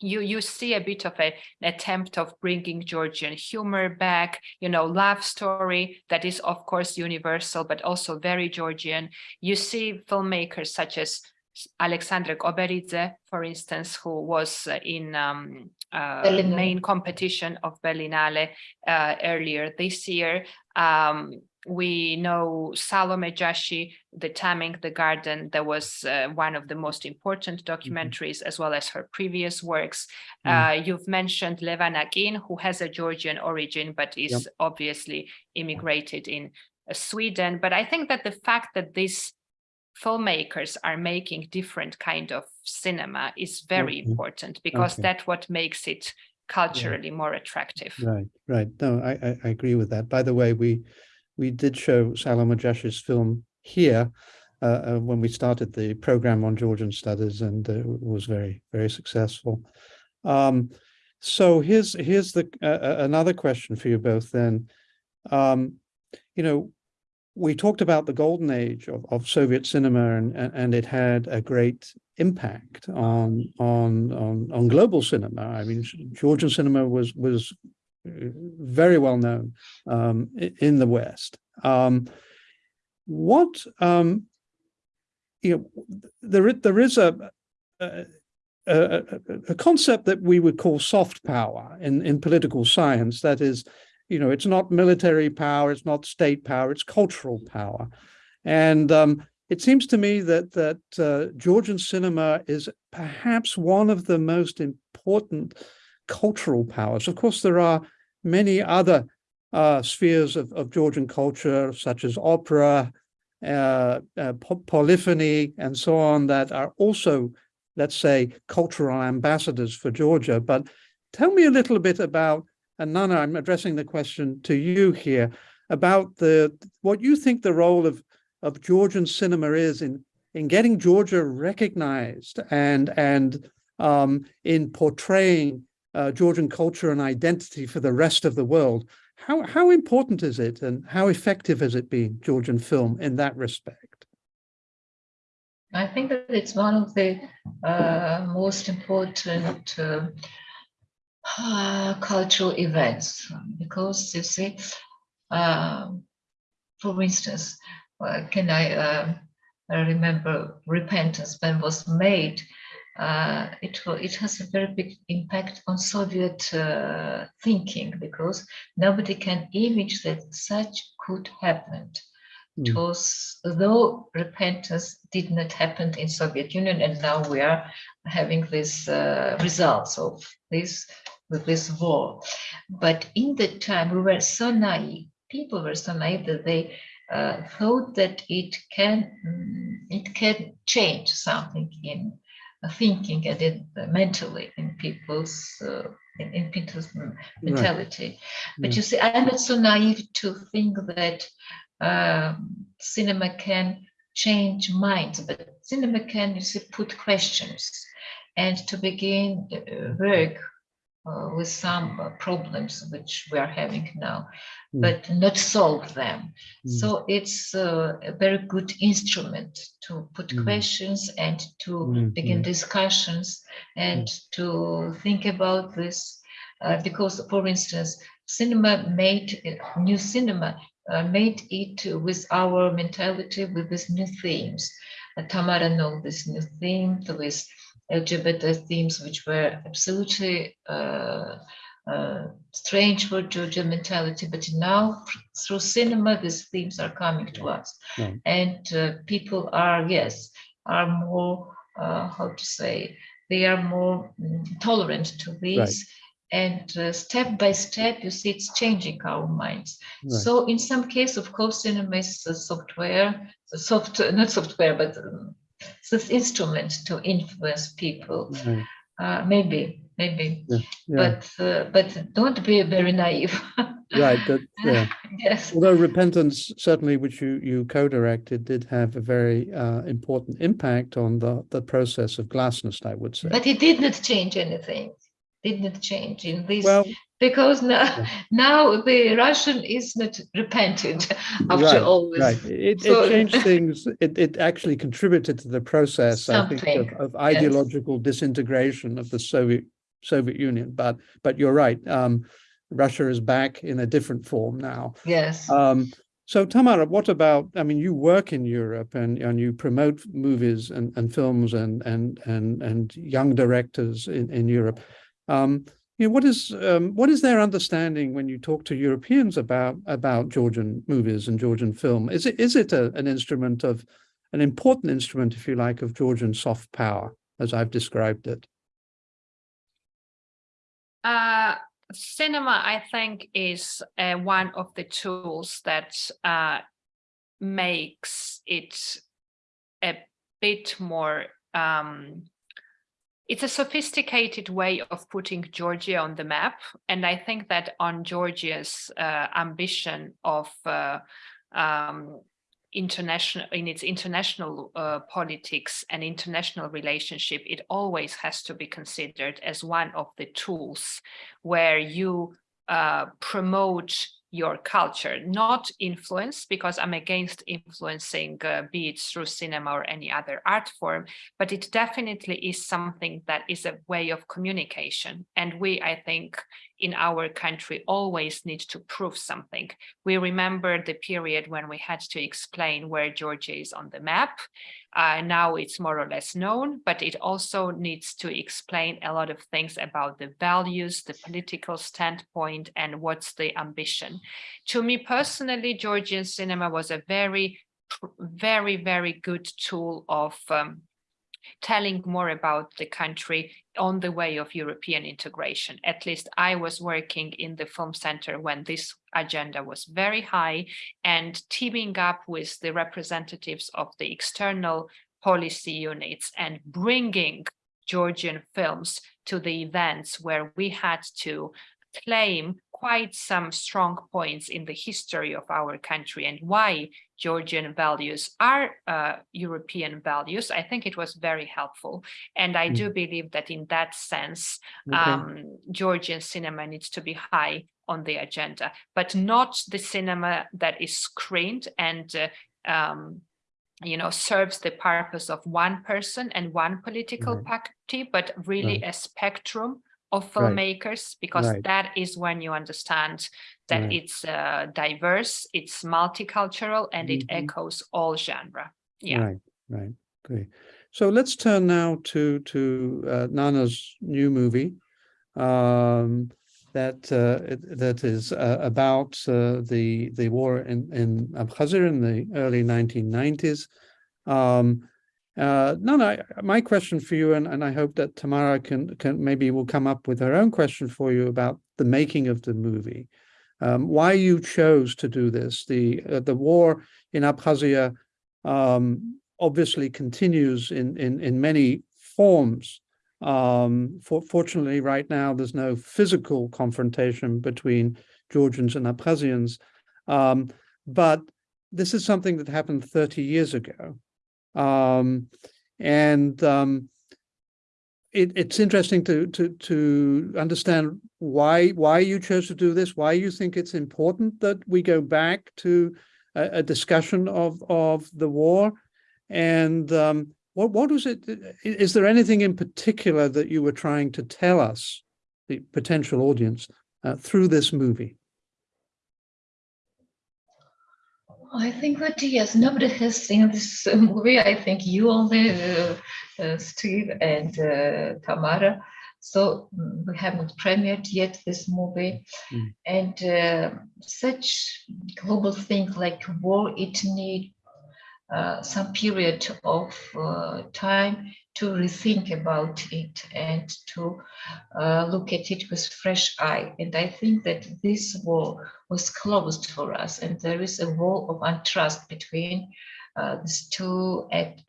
you you see a bit of a, an attempt of bringing Georgian humor back, you know, love story that is of course universal, but also very Georgian. You see filmmakers such as Alexandre Koberidze, for instance, who was uh, in um, uh, Berlinale. main competition of Berlinale uh, earlier this year. Um, we know Salome Jashi, The Taming the Garden, that was uh, one of the most important documentaries, as well as her previous works. Mm. Uh, you've mentioned Levan Akin, who has a Georgian origin, but is Yep. obviously immigrated in uh, Sweden. But I think that the fact that these filmmakers are making different kind of cinema is very Okay. important because Okay. that's what makes it culturally more attractive. Right, right. No, I, I, I agree with that. By the way, we we did show Salome Jashi's film here uh, uh, when we started the program on Georgian studies, and it was very, very successful. Um, so here's here's the uh, uh, another question for you both. Then, um, you know, we talked about the golden age of, of Soviet cinema, and, and it had a great impact on on on on global cinema. I mean, Georgian cinema was was very well known um, in the West. Um, what um, you know, there there is a, a a, concept that we would call soft power in in political science. That is, you know, it's not military power, it's not state power, it's cultural power, and um, it seems to me that that uh, Georgian cinema is perhaps one of the most important cultural powers. Of course, there are many other uh, spheres of, of Georgian culture, such as opera, uh, uh, polyphony, and so on, that are also, let's say, cultural ambassadors for Georgia. But tell me a little bit about, and Nana, I'm addressing the question to you here, about the what you think the role of of Georgian cinema is in in getting Georgia recognized and and um, in portraying uh, Georgian culture and identity for the rest of the world. How how important is it, and how effective has it been, Georgian film, in that respect? I think that it's one of the uh, most important uh, uh, cultural events because you see, um, for instance, uh, can I I remember Repentance when was made? Uh, it it has a very big impact on Soviet uh, thinking because nobody can image that such could happen. It Mm. was though repentance did not happen in Soviet Union, and now we are having these uh, results of this with this war. But in the time, we were so naive. People were so naive that they uh, thought that it can mm, it can change something in thinking and in, uh, mentally in people's uh, in, in people's mentality. But Yeah. you see, I'm not so naive to think that um, cinema can change minds, but cinema can you see, put questions and to begin uh, work uh, with some uh, problems which we are having now, Mm. but not solve them. Mm. So it's uh, a very good instrument to put Mm. questions and to Mm, begin mm. discussions and to think about this. Uh, because, for instance, cinema made uh, new cinema uh, made it with our mentality with these new themes. Tamara know this new theme with LGBT themes, which were absolutely uh, uh, strange for Georgian mentality, but now through cinema, these themes are coming to us, Right. and uh, people are yes are more uh, how to say they are more mm, tolerant to these. And uh, step by step, you see, it's changing our minds. Right. So, in some case, of course, cinema is a software, soft, not software, but um, this instrument to influence people. Right. Uh, maybe, maybe, Yeah. but uh, but don't be very naive. Right, but yeah. yes, Although Repentance, certainly, which you you co-directed, did have a very uh, important impact on the the process of glasnost, I would say. but it did not change anything. Did not change in this Well, because now now the Russian is not repented after right, all this. right. It, So- it changed things. It it actually contributed to the process, I think, of, of ideological disintegration of the Soviet Soviet Union. But but you're right. Um, Russia is back in a different form now. Yes. Um, so Tamara, what about, I mean, you work in Europe and, and you promote movies and, and films and, and, and, and young directors in, in Europe. Um, you know, what is, um, what is their understanding when you talk to Europeans about, about Georgian movies and Georgian film? Is it, is it a, an instrument of, an important instrument, if you like, of Georgian soft power, as I've described it? Uh, cinema, I think, is uh, one of the tools that uh, makes it a bit more. Um, it's a sophisticated way of putting Georgia on the map, and I think that on Georgia's uh, ambition of uh, um, international in its international uh, politics and international relationship, it always has to be considered as one of the tools where you uh, promote your culture, not influence, because I'm against influencing, uh, be it through cinema or any other art form, but it definitely is something that is a way of communication. And we, I think, in our country always need to prove something. We remember the period when we had to explain where Georgia is on the map. Uh, now it's more or less known, but it also needs to explain a lot of things about the values, the political standpoint, and what's the ambition. To me personally, Georgian cinema was a very, very, very good tool of um, telling more about the country on the way of European integration. At least I was working in the film center when this agenda was very high and teaming up with the representatives of the external policy units and bringing Georgian films to the events where we had to claim quite some strong points in the history of our country and why Georgian values are uh, European values. I think it was very helpful. And I do believe that in that sense, Okay. um, Georgian cinema needs to be high on the agenda, but not the cinema that is screened and uh, um, you know, serves the purpose of one person and one political Right. party, but really a spectrum of Right. filmmakers, because Right. that is when you understand that Right. it's uh, diverse, it's multicultural, and it Mhm. echoes all genre. Yeah. Right, right, great. So let's turn now to to uh, Nana's new movie um, that uh, it- that is uh, about uh, the the war in in Abkhazia in the early 1990s. Um, uh, Nana, my question for you, and, and I hope that Tamara can can maybe will come up with her own question for you about the making of the movie. Um, why you chose to do this? The uh, the war in Abkhazia um, obviously continues in, in, in many forms. Um, for, fortunately, right now, there's no physical confrontation between Georgians and Abkhazians. Um, but this is something that happened 30 years ago. Um, and um, it, it's interesting to to to understand why why you chose to do this, why you think it's important that we go back to a, a discussion of of the war, and um, what what was it? Is there anything in particular that you were trying to tell us, the potential audience, uh, through this movie? I think that yes, nobody has seen this movie. I think you only, uh, uh, Steve and uh, Tamara. So mm, we haven't premiered yet this movie, Mm. and uh, such global thing like war, it need uh, some period of uh, time to rethink about it and to uh, look at it with fresh eye. And I think that this wall was closed for us, and there is a wall of untrust between uh, these two et-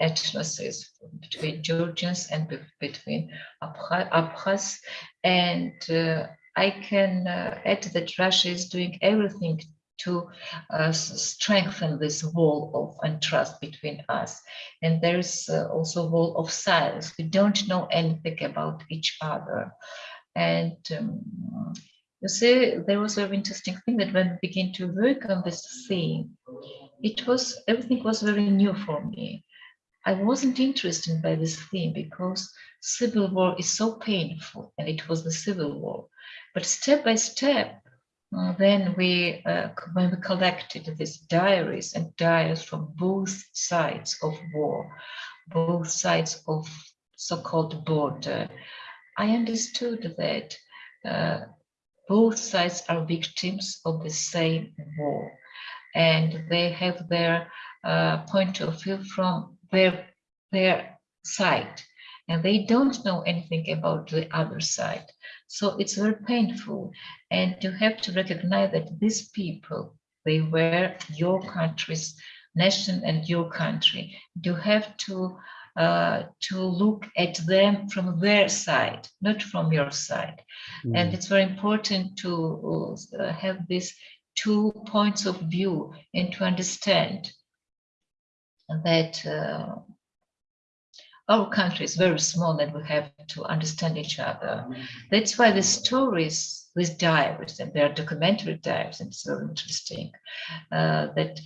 between Georgians and be- between Abkha- Abkhaz. And uh, I can add that Russia is doing everything to uh, strengthen this wall of untrust between us. And there is uh, also a wall of silence. We don't know anything about each other. And um, you see, there was a very interesting thing that when we began to work on this theme, it was everything was very new for me. I wasn't interested by this theme because civil war is so painful, and it was the civil war. But step by step, uh, then we, uh, when we collected these diaries and diaries from both sides of war, both sides of so-called border, I understood that uh, both sides are victims of the same war, and they have their uh, point of view from their their side, and they don't know anything about the other side. So it's very painful, and you have to recognize that these people they were your country's nation and your country. You have to uh, to look at them from their side, not from your side. And Mm, it's very important to uh, have these two points of view and to understand that uh, our country is very small and we have to understand each other. That's why the stories, with diaries, and they are documentary diaries, and it's very interesting uh, that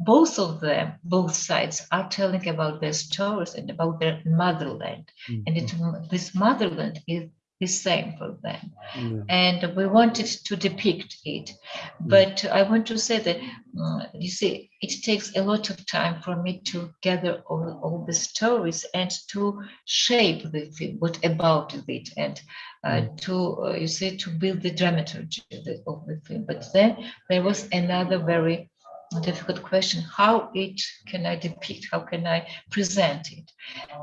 both of them, both sides, are telling about their stories and about their motherland. mm, And it, this motherland is the same for them mm, and we wanted to depict it. But I want to say that, uh, you see, it takes a lot of time for me to gather all, all the stories and to shape the film, what about it, and uh, to, uh, you see, to build the dramaturgy of the, of the film. But then there was another very difficult question, how it can I depict, how can I present it?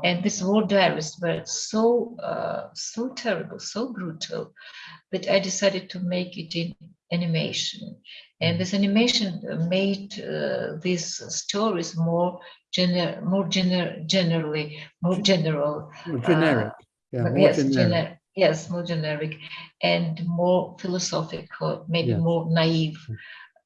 And these war diaries were so, uh, so terrible, so brutal, that I decided to make it in animation. And this animation uh, made uh, these stories more gener more gener generally, more general. more Generic, yeah, more yes, generic. gener- yes, more generic and more philosophical, maybe Yeah. more naive,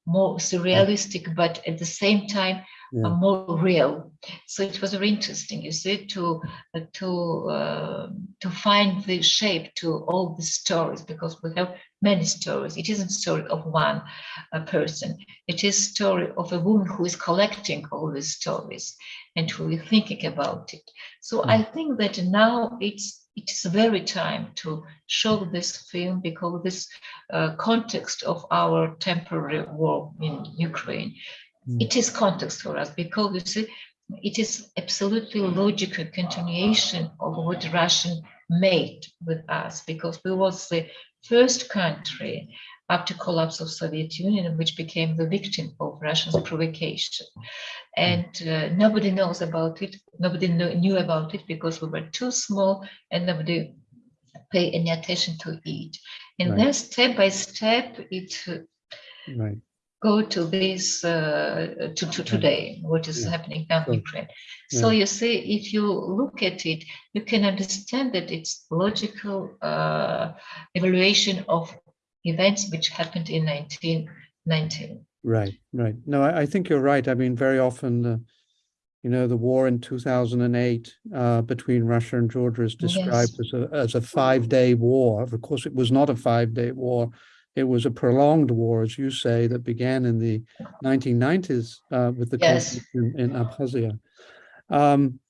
more surrealistic, but at the same time Yeah. uh, more real. So it was very interesting, you see, to uh, to uh, to find the shape to all the stories because we have many stories. It isn't story of one uh, person. It is story of a woman who is collecting all these stories and who is thinking about it. So I think that now it's it is very time to show this film because this uh, context of our temporary war in Ukraine Mm. it is context for us because you see, it is absolutely logical continuation of what Russian made with us because we was the first country after collapse of Soviet Union which became the victim of Russia's provocation. And uh, nobody knows about it. Nobody kno- knew about it because we were too small and nobody pay any attention to it. And Right. then step by step, it uh, Right, go to this uh, to, to today what is Yeah. happening now in Sure. ukraine so you see if you look at it you can understand that it's logical uh, evaluation of events which happened in 1919 right, right. No, I, I think you're right. I mean, very often uh, you know, the war in 2008 uh, between Russia and Georgia is described Yes. as a, as a five-day war. Of course, it was not a five-day war. It was a prolonged war, as you say, that began in the 1990s uh, with the Yes. conflict in, in Abkhazia. Um,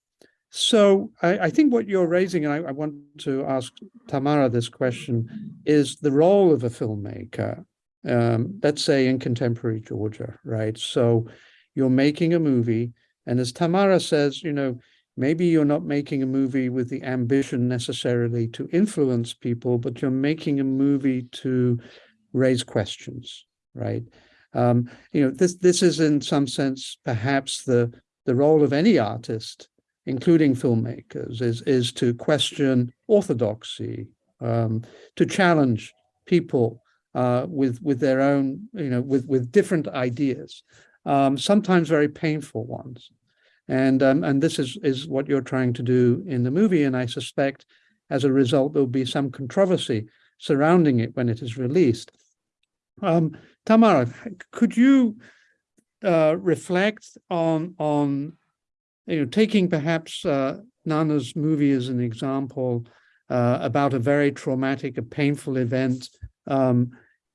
so I, I think what you're raising, and I, I want to ask Tamara this question, is the role of a filmmaker, um, let's say in contemporary Georgia, right? So you're making a movie, and as Tamara says, you know, maybe you're not making a movie with the ambition necessarily to influence people, but you're making a movie to raise questions, right? Um, you know, this this is in some sense perhaps the the role of any artist, including filmmakers, is is to question orthodoxy, um, to challenge people uh, with with their own, you know, with with different ideas, um, sometimes very painful ones, and um, and this is is what you're trying to do in the movie, and I suspect as a result there'll be some controversy surrounding it when it is released. Um, Tamara, could you uh, reflect on on you know taking perhaps uh, Nana's movie as an example uh, about a very traumatic, a painful event um,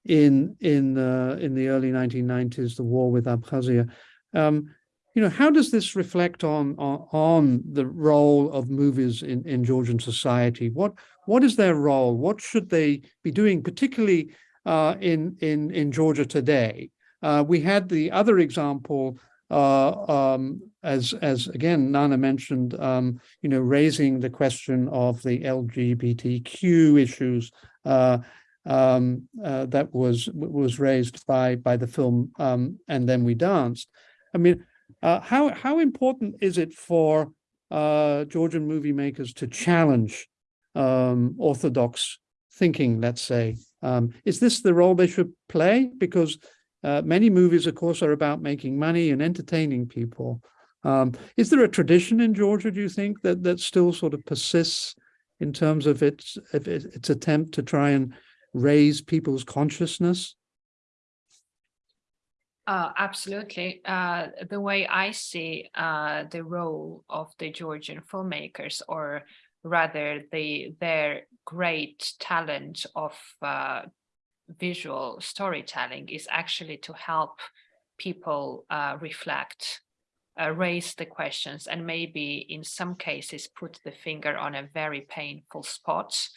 in in the in the early 1990s, the war with Abkhazia. Um, you know, how does this reflect on, on on the role of movies in in Georgian society? What what is their role? What should they be doing, particularly uh, in in in Georgia today? Uh, we had the other example, uh, um, as as again Nana mentioned, um, you know, raising the question of the LGBTQ issues uh, um, uh, that was was raised by by the film, um, and then we danced. I mean, uh, how how important is it for uh, Georgian movie makers to challenge um, orthodox thinking? Let's say, um, is this the role they should play? Because uh, many movies, of course, are about making money and entertaining people. Um, is there a tradition in Georgia, do you think, that that still sort of persists in terms of its of its attempt to try and raise people's consciousness? Uh, absolutely. Uh, the way I see uh, the role of the Georgian filmmakers, or rather the their great talent of uh, visual storytelling, is actually to help people uh, reflect, uh, raise the questions, and maybe in some cases put the finger on a very painful spot,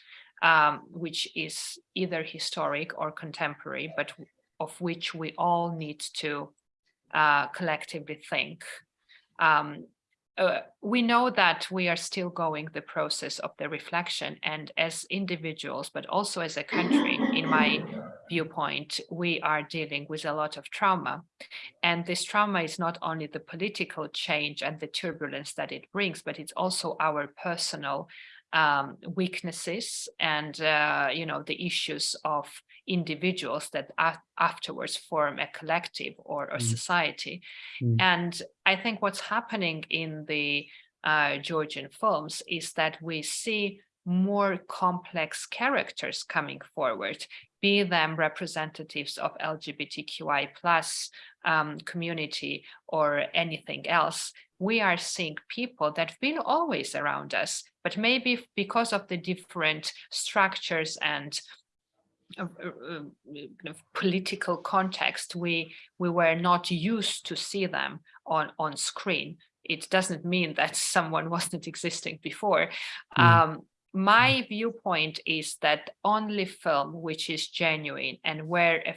um, which is either historic or contemporary, but of which we all need to uh, collectively think. Um, uh, we know that we are still going the process of the reflection and as individuals, but also as a country, in my viewpoint, we are dealing with a lot of trauma. And this trauma is not only the political change and the turbulence that it brings, but it's also our personal um, weaknesses and, uh, you know, the issues of individuals that afterwards form a collective or a Mm. society. Mm. And I think what's happening in the uh, Georgian films is that we see more complex characters coming forward, be them representatives of LGBTQI plus um, community or anything else. We are seeing people that have been always around us, but maybe because of the different structures and uh, uh, kind of political context, we we were not used to see them on on screen. It doesn't mean that someone wasn't existing before. Mm. Um, my viewpoint is that only film which is genuine and where a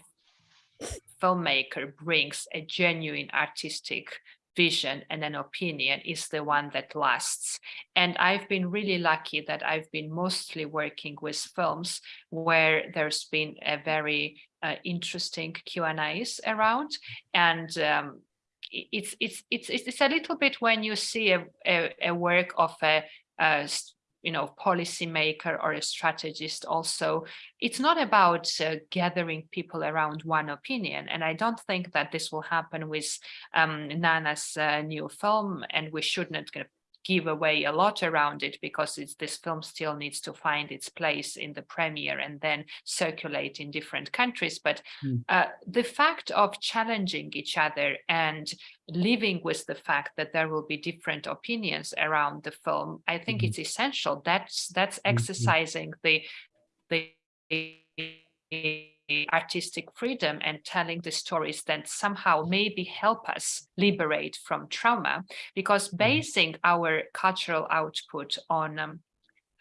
filmmaker brings a genuine artistic vision and an opinion is the one that lasts. And I've been really lucky that I've been mostly working with films where there's been a very uh, interesting Q&As around. And um, it's, it's, it's, it's a little bit when you see a, a, a work of a, a you know, policymaker or a strategist also, it's not about uh, gathering people around one opinion. And I don't think that this will happen with um, Nana's uh, new film, and we should not kind of give away a lot around it because it's, this film still needs to find its place in the premiere and then circulate in different countries. But Mm. uh, the fact of challenging each other and living with the fact that there will be different opinions around the film, I think Mhm. it's essential. That's that's Mhm. exercising the the artistic freedom and telling the stories that somehow maybe help us liberate from trauma because basing our cultural output on um,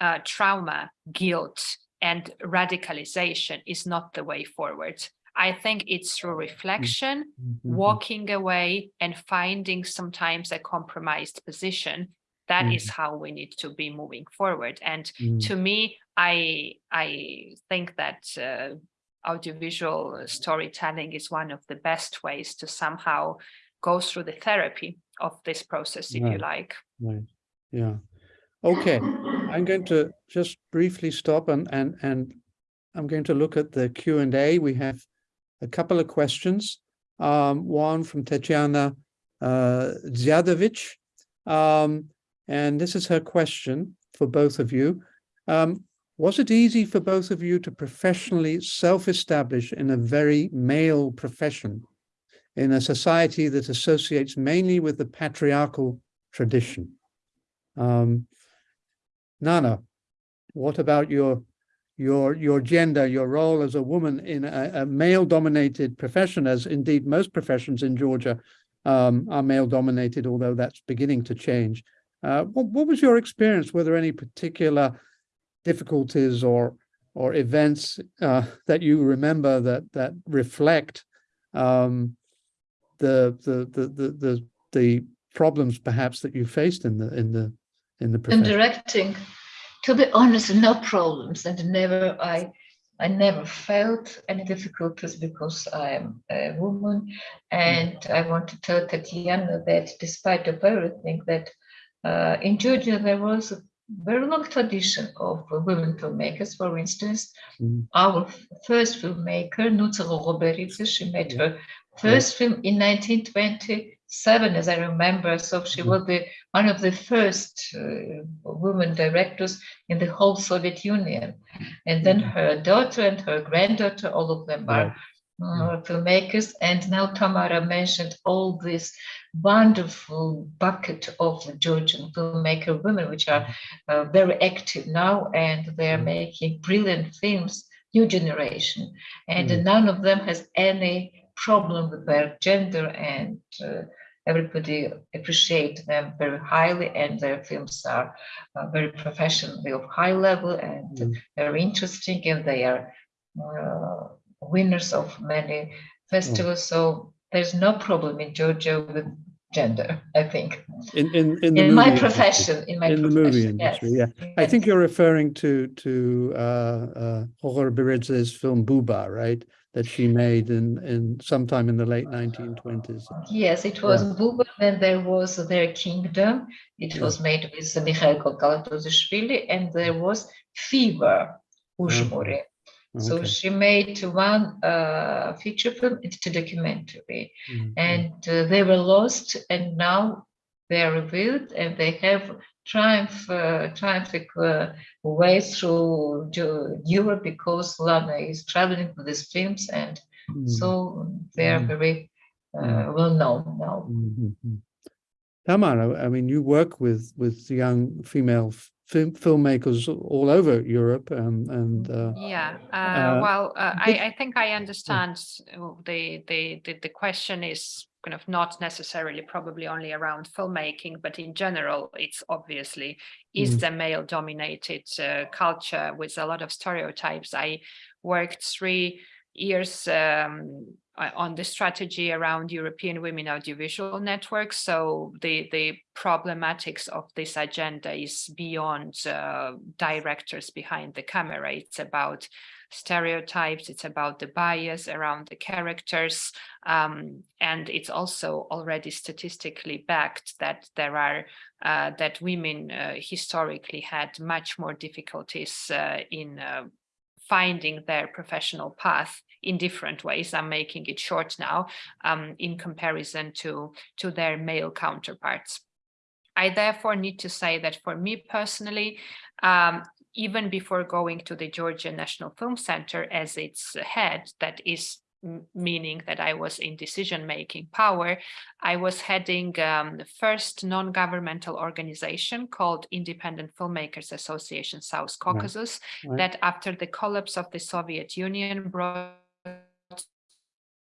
uh, trauma guilt and radicalization is not the way forward. I think it's through reflection Mhm. walking away and finding sometimes a compromised position. That is how we need to be moving forward. And Mm. to me i i think that uh, audiovisual storytelling is one of the best ways to somehow go through the therapy of this process if you like Right, yeah. Okay, I'm going to just briefly stop and, and, and I'm going to look at the Q and A. We have a couple of questions. Um, one from Tatiana uh, Zjadovich. Um, and this is her question for both of you. Um, was it easy for both of you to professionally self-establish in a very male profession in a society that associates mainly with the patriarchal tradition? Um, Nana, what about your your your gender, your role as a woman in a, a male-dominated profession, as indeed most professions in Georgia um, are male-dominated, although that's beginning to change. Uh, what, what was your experience? Were there any particular difficulties or or events uh, that you remember that that reflect um, the, the the the the the problems perhaps that you faced in the in the in the in directing. To be honest no problems and never i i never felt any difficulties because i am a woman and i want to tell tatiana that despite of everything that uh, in georgia there was a very long tradition of women filmmakers. For instance Mm. our first filmmaker Nutsa Gogoberidze, she made her first film in 1927 as i remember. So she Mhm. was the one of the first uh, women directors in the whole Soviet Union. And then her daughter and her granddaughter, all of them are uh, filmmakers. And now Tamara mentioned all this wonderful bucket of Georgian filmmaker women, which are uh, very active now, and they're Mhm. making brilliant films, new generation. And Mhm. none of them has any problem with their gender and uh, everybody appreciate them very highly and their films are uh, very professionally of high level and Mm. very interesting and they are uh, winners of many festivals so there's no problem in georgia with gender i think In in in in my industry. profession in my In the movie industry, yes, yeah. I think you're referring to to uh uh Jorge film Buba, right? That she made in in sometime in the late 1920s. Yes, it was Buba, then there was Their Kingdom. It Yeah. was made with Mikhail Kalatozishvili, and there was Fever, Ujmuri. So Okay. she made one uh, feature film into documentary, Mm, mm. and uh, they were lost, and now they are revealed, and they have triumph, uh, triumphant uh, way through Europe because Lana is traveling with these films, and Mm, so they are Mm. very uh, Mm. well known now. mm, mm, mm. Tamara, I mean, you work with with young female film filmmakers all over Europe and and uh, Yeah, uh, Uh, well, uh, I, I think I understand the, the, the, the question is kind of not necessarily probably only around filmmaking, but in general, it's obviously is Mhm. the male dominated uh, culture with a lot of stereotypes. I worked three years um, on the strategy around European Women Audiovisual Networks. So the, the problematics of this agenda is beyond uh, directors behind the camera. It's about stereotypes, it's about the bias around the characters, um, and it's also already statistically backed that there are uh, that women uh, historically had much more difficulties uh, in uh, finding their professional path in different ways. I'm making it short now um, in comparison to, to their male counterparts. I therefore need to say that for me personally, um, even before going to the Georgia National Film Center as its head, that is meaning that I was in decision-making power, I was heading um, the first non-governmental organization called Independent Filmmakers Association South Caucasus, right. that after the collapse of the Soviet Union brought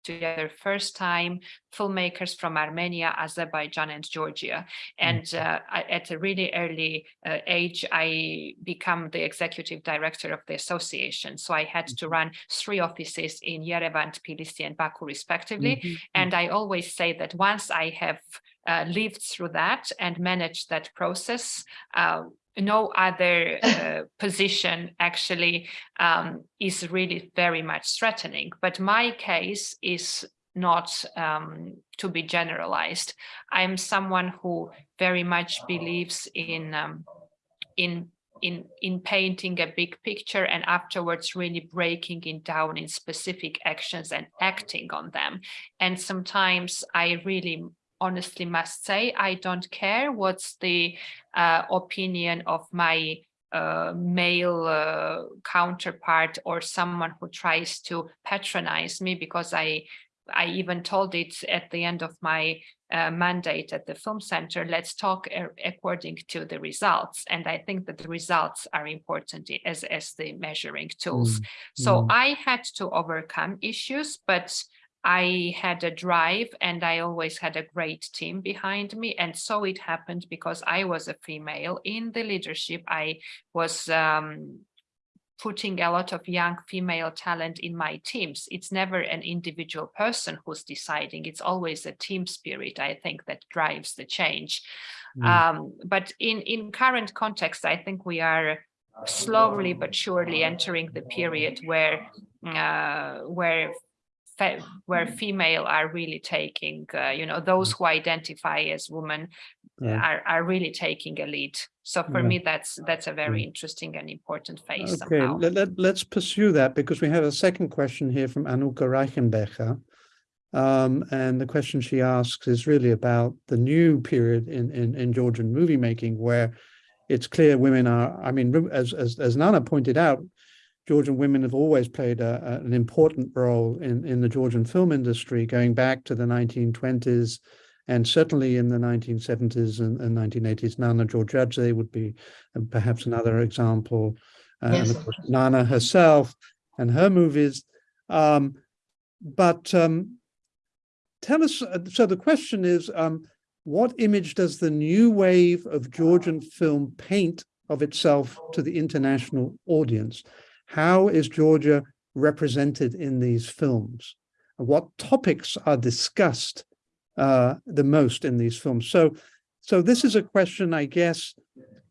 together first time filmmakers from Armenia, Azerbaijan and Georgia. And uh, at a really early uh, age, I become the executive director of the association. So I had to run three offices in Yerevan, Tbilisi and Baku respectively. Mhm. And I always say that once I have uh, lived through that and managed that process, uh, no other uh, position actually um, is really very much threatening. But my case is not um, to be generalized. I'm someone who very much believes in um, in in in painting a big picture and afterwards really breaking it down in specific actions and acting on them. And sometimes I really honestly must say I don't care what's the uh, opinion of my uh, male uh, counterpart or someone who tries to patronize me because I I even told it at the end of my uh, mandate at the film center, let's talk according to the results. And I think that the results are important as, as the measuring tools. Mm, So mm. I had to overcome issues, but I had a drive and I always had a great team behind me. And so it happened because I was a female in the leadership. I was um, putting a lot of young female talent in my teams. It's never an individual person who's deciding. It's always a team spirit, I think, that drives the change. Mm. Um, but in, in current context, I think we are slowly but surely entering the period where uh, where fe- where female are really taking, uh, you know, those who identify as women Yeah. are, are really taking a lead. So for Yeah. me, that's that's a very interesting and important phase Okay, somehow. let, let, let's pursue that because we have a second question here from Anuka Reichenbecher. Um, and the question she asks is really about the new period in, in, in Georgian movie making where it's clear women are, I mean, as, as, as Nana pointed out, Georgian women have always played a, a- an important role in, in the Georgian film industry going back to the 1920s and certainly in the 1970s and, and 1980s. Nana Jorjadze would be uh, perhaps another example. Uh, and Yes, of of course, course. Nana herself and her movies. Um, but um, tell us, uh, so the question is, um, what image does the new wave of Georgian film paint of itself to the international audience? How is Georgia represented in these films? What topics are discussed uh, the most in these films? So, so this is a question, I guess,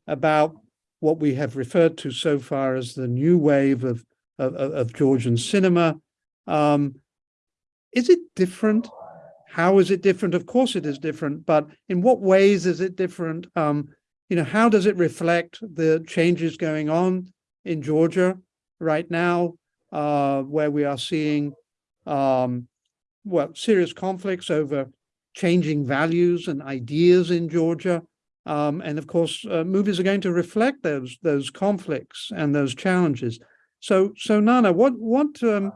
about what we have referred to so far as the new wave of of, of- Georgian cinema. Um, is it different? How is it different? Of course, it is different, but in what ways is it different? Um, you know, how does it reflect the changes going on in Georgia right now, uh, where we are seeing um, well, serious conflicts over changing values and ideas in Georgia. Um, and of course, uh, movies are going to reflect those those conflicts and those challenges. So, so Nana, what what um,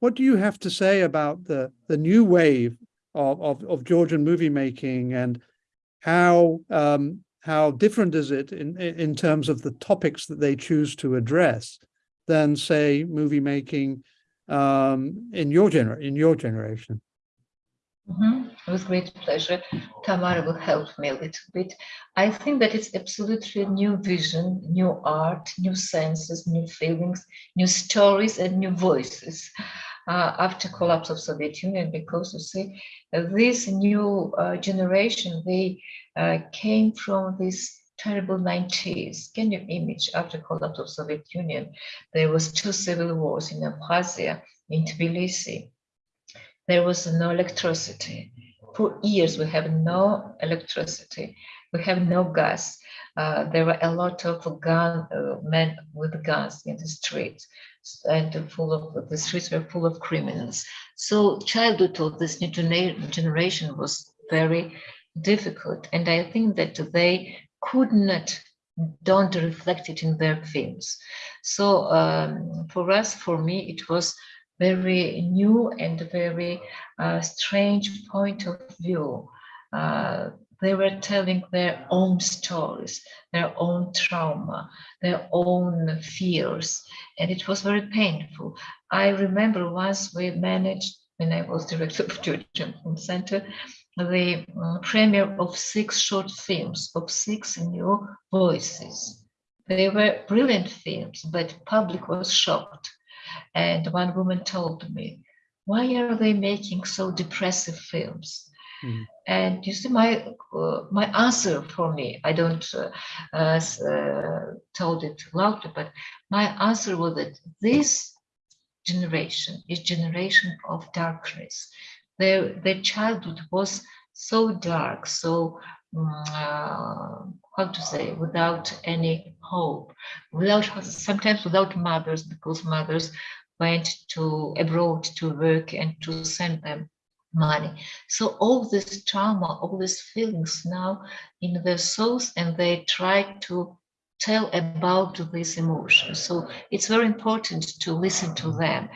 what do you have to say about the the new wave of of, of Georgian movie making and how um, how different is it in in in terms of the topics that they choose to address than say movie making um, in your gener in your generation? Mhm. With great pleasure. Tamara will help me a little bit. I think that it's absolutely new vision, new art, new senses, new feelings, new stories, and new voices uh, after collapse of Soviet Union. Because you see, this new uh, generation, they uh, came from this terrible 90s. Can you image after collapse of Soviet Union? There was two civil wars in Abkhazia, in Tbilisi there was no electricity. For years, we have no electricity. We have no gas. Uh, there were a lot of gun uh, men with guns in the streets, and full of the streets were full of criminals. So childhood of this new generation was very difficult. And I think that they could not don't reflect it in their films. So um, for us, for me, it was very new and very uh, strange point of view. Uh, they were telling their own stories, their own trauma, their own fears, and it was very painful. I remember once we managed, when I was director of Film Center, the uh, premiere of six short films of six new voices. They were brilliant films, but public was shocked. And one woman told me, why are they making so depressive films? Mm. And you see, my uh, my answer for me, I don't uh, uh, told it loudly, but my answer was that this generation is generation of darkness their their childhood was so dark, so uh, how to say, without any hope, without sometimes without mothers, because mothers went to abroad to work and to send them money. So all this trauma, all these feelings now in their souls, and they try to tell about these emotions. So it's very important to listen to them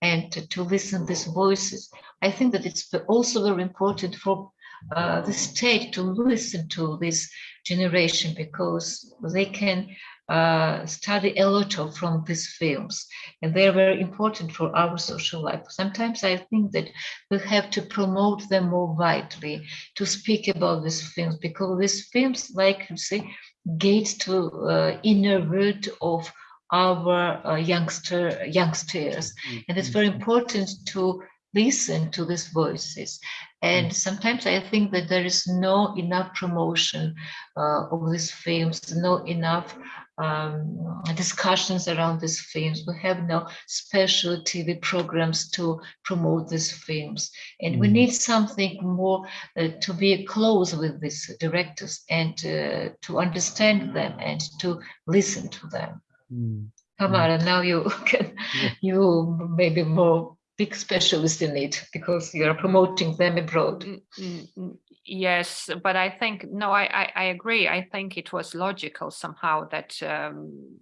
and to, listen these voices. I think that it's also very important for uh, the state to listen to this generation because they can uh, study a lot of from these films and they're very important for our social life. Sometimes I think that we have to promote them more widely to speak about these films because these films, like you say, gate to uh, inner world of our uh, youngster youngsters. And it's very important to listen to these voices. And sometimes i think that there is no enough promotion uh, of these films no enough um, discussions around these films. We have no special TV programs to promote these films. And mm. we need something more uh, to be close with these directors and uh, to understand them and to listen to them. Mm. Tamara, mm. now you can, yeah. you maybe more big specialist in it because you're promoting them abroad. Mm, mm, yes, but I think, no, I, I, I, agree. I think it was logical somehow that, um,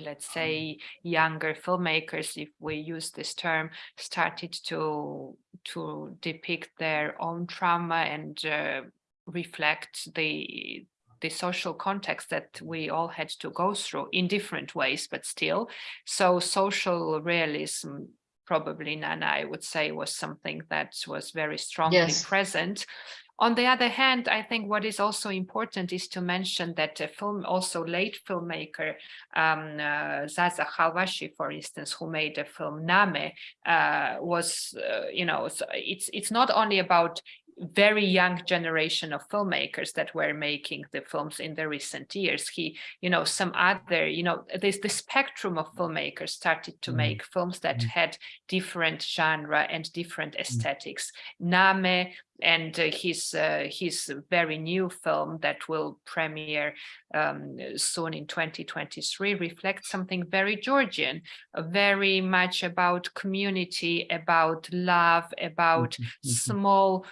let's say, younger filmmakers, if we use this term, started to, to depict their own trauma and uh, reflect the the social context that we all had to go through in different ways, but still. So social realism probably Nana, I would say, was something that was very strongly yes. present. On the other hand, I think what is also important is to mention that a film, also late filmmaker um, uh, Zaza Khalvashi, for instance, who made the film Namme, uh, was, uh, you know, it's it's not only about very young generation of filmmakers that were making the films in the recent years. He, you know, some other, you know, this the spectrum of filmmakers started to mm. make films that mm. had different genre and different mm. aesthetics. Namme and uh, his uh, his very new film that will premiere um, soon in 2023 reflects something very Georgian, uh, very much about community, about love, about mm -hmm. small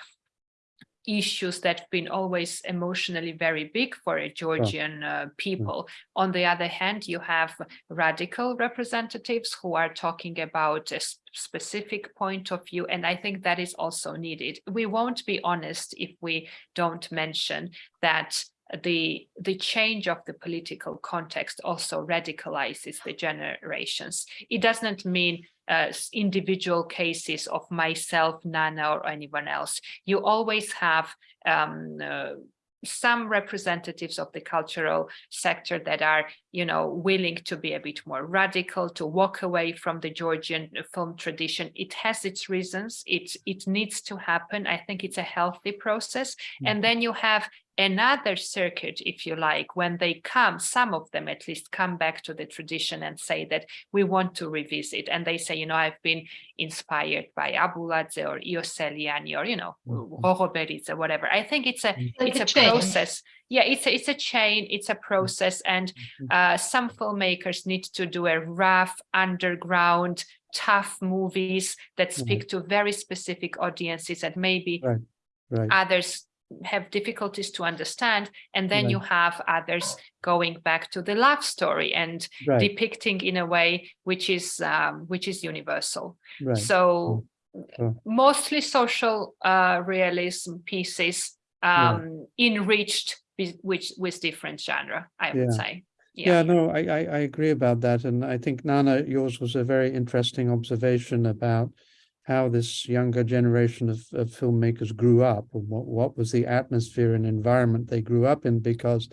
issues that have been always emotionally very big for a Georgian uh, people. On the other hand, you have radical representatives who are talking about a specific point of view, and I think that is also needed. We won't be honest if we don't mention that the the change of the political context also radicalizes the generations. It does not mean uh, individual cases of myself, Nana, or anyone else. You always have um, uh, some representatives of the cultural sector that are, you know, willing to be a bit more radical, to walk away from the Georgian film tradition. It has its reasons. It, it needs to happen. I think it's a healthy process. Mm -hmm. And then you have another circuit, if you like, when they come, some of them at least come back to the tradition and say that we want to revisit. And they say, you know, I've been inspired by Abuladze or Iosseliani or, you know, mm-hmm. whatever. I think it's a, mm-hmm. it's a, a process. Yeah, it's a, it's a chain, it's a process. And mm-hmm. uh, some filmmakers need to do a rough underground tough movies that speak mm -hmm. to very specific audiences and maybe right, right. others have difficulties to understand and then Right. you have others going back to the love story and Right, depicting in a way which is um, which is universal right. so Sure. mostly social uh, realism pieces Yeah. um, enriched with, with with different genre i would Yeah. say Yeah, no, I, I, I agree about that. And I think Nana, yours was a very interesting observation about how this younger generation of, of filmmakers grew up what, what was the atmosphere and environment they grew up in, because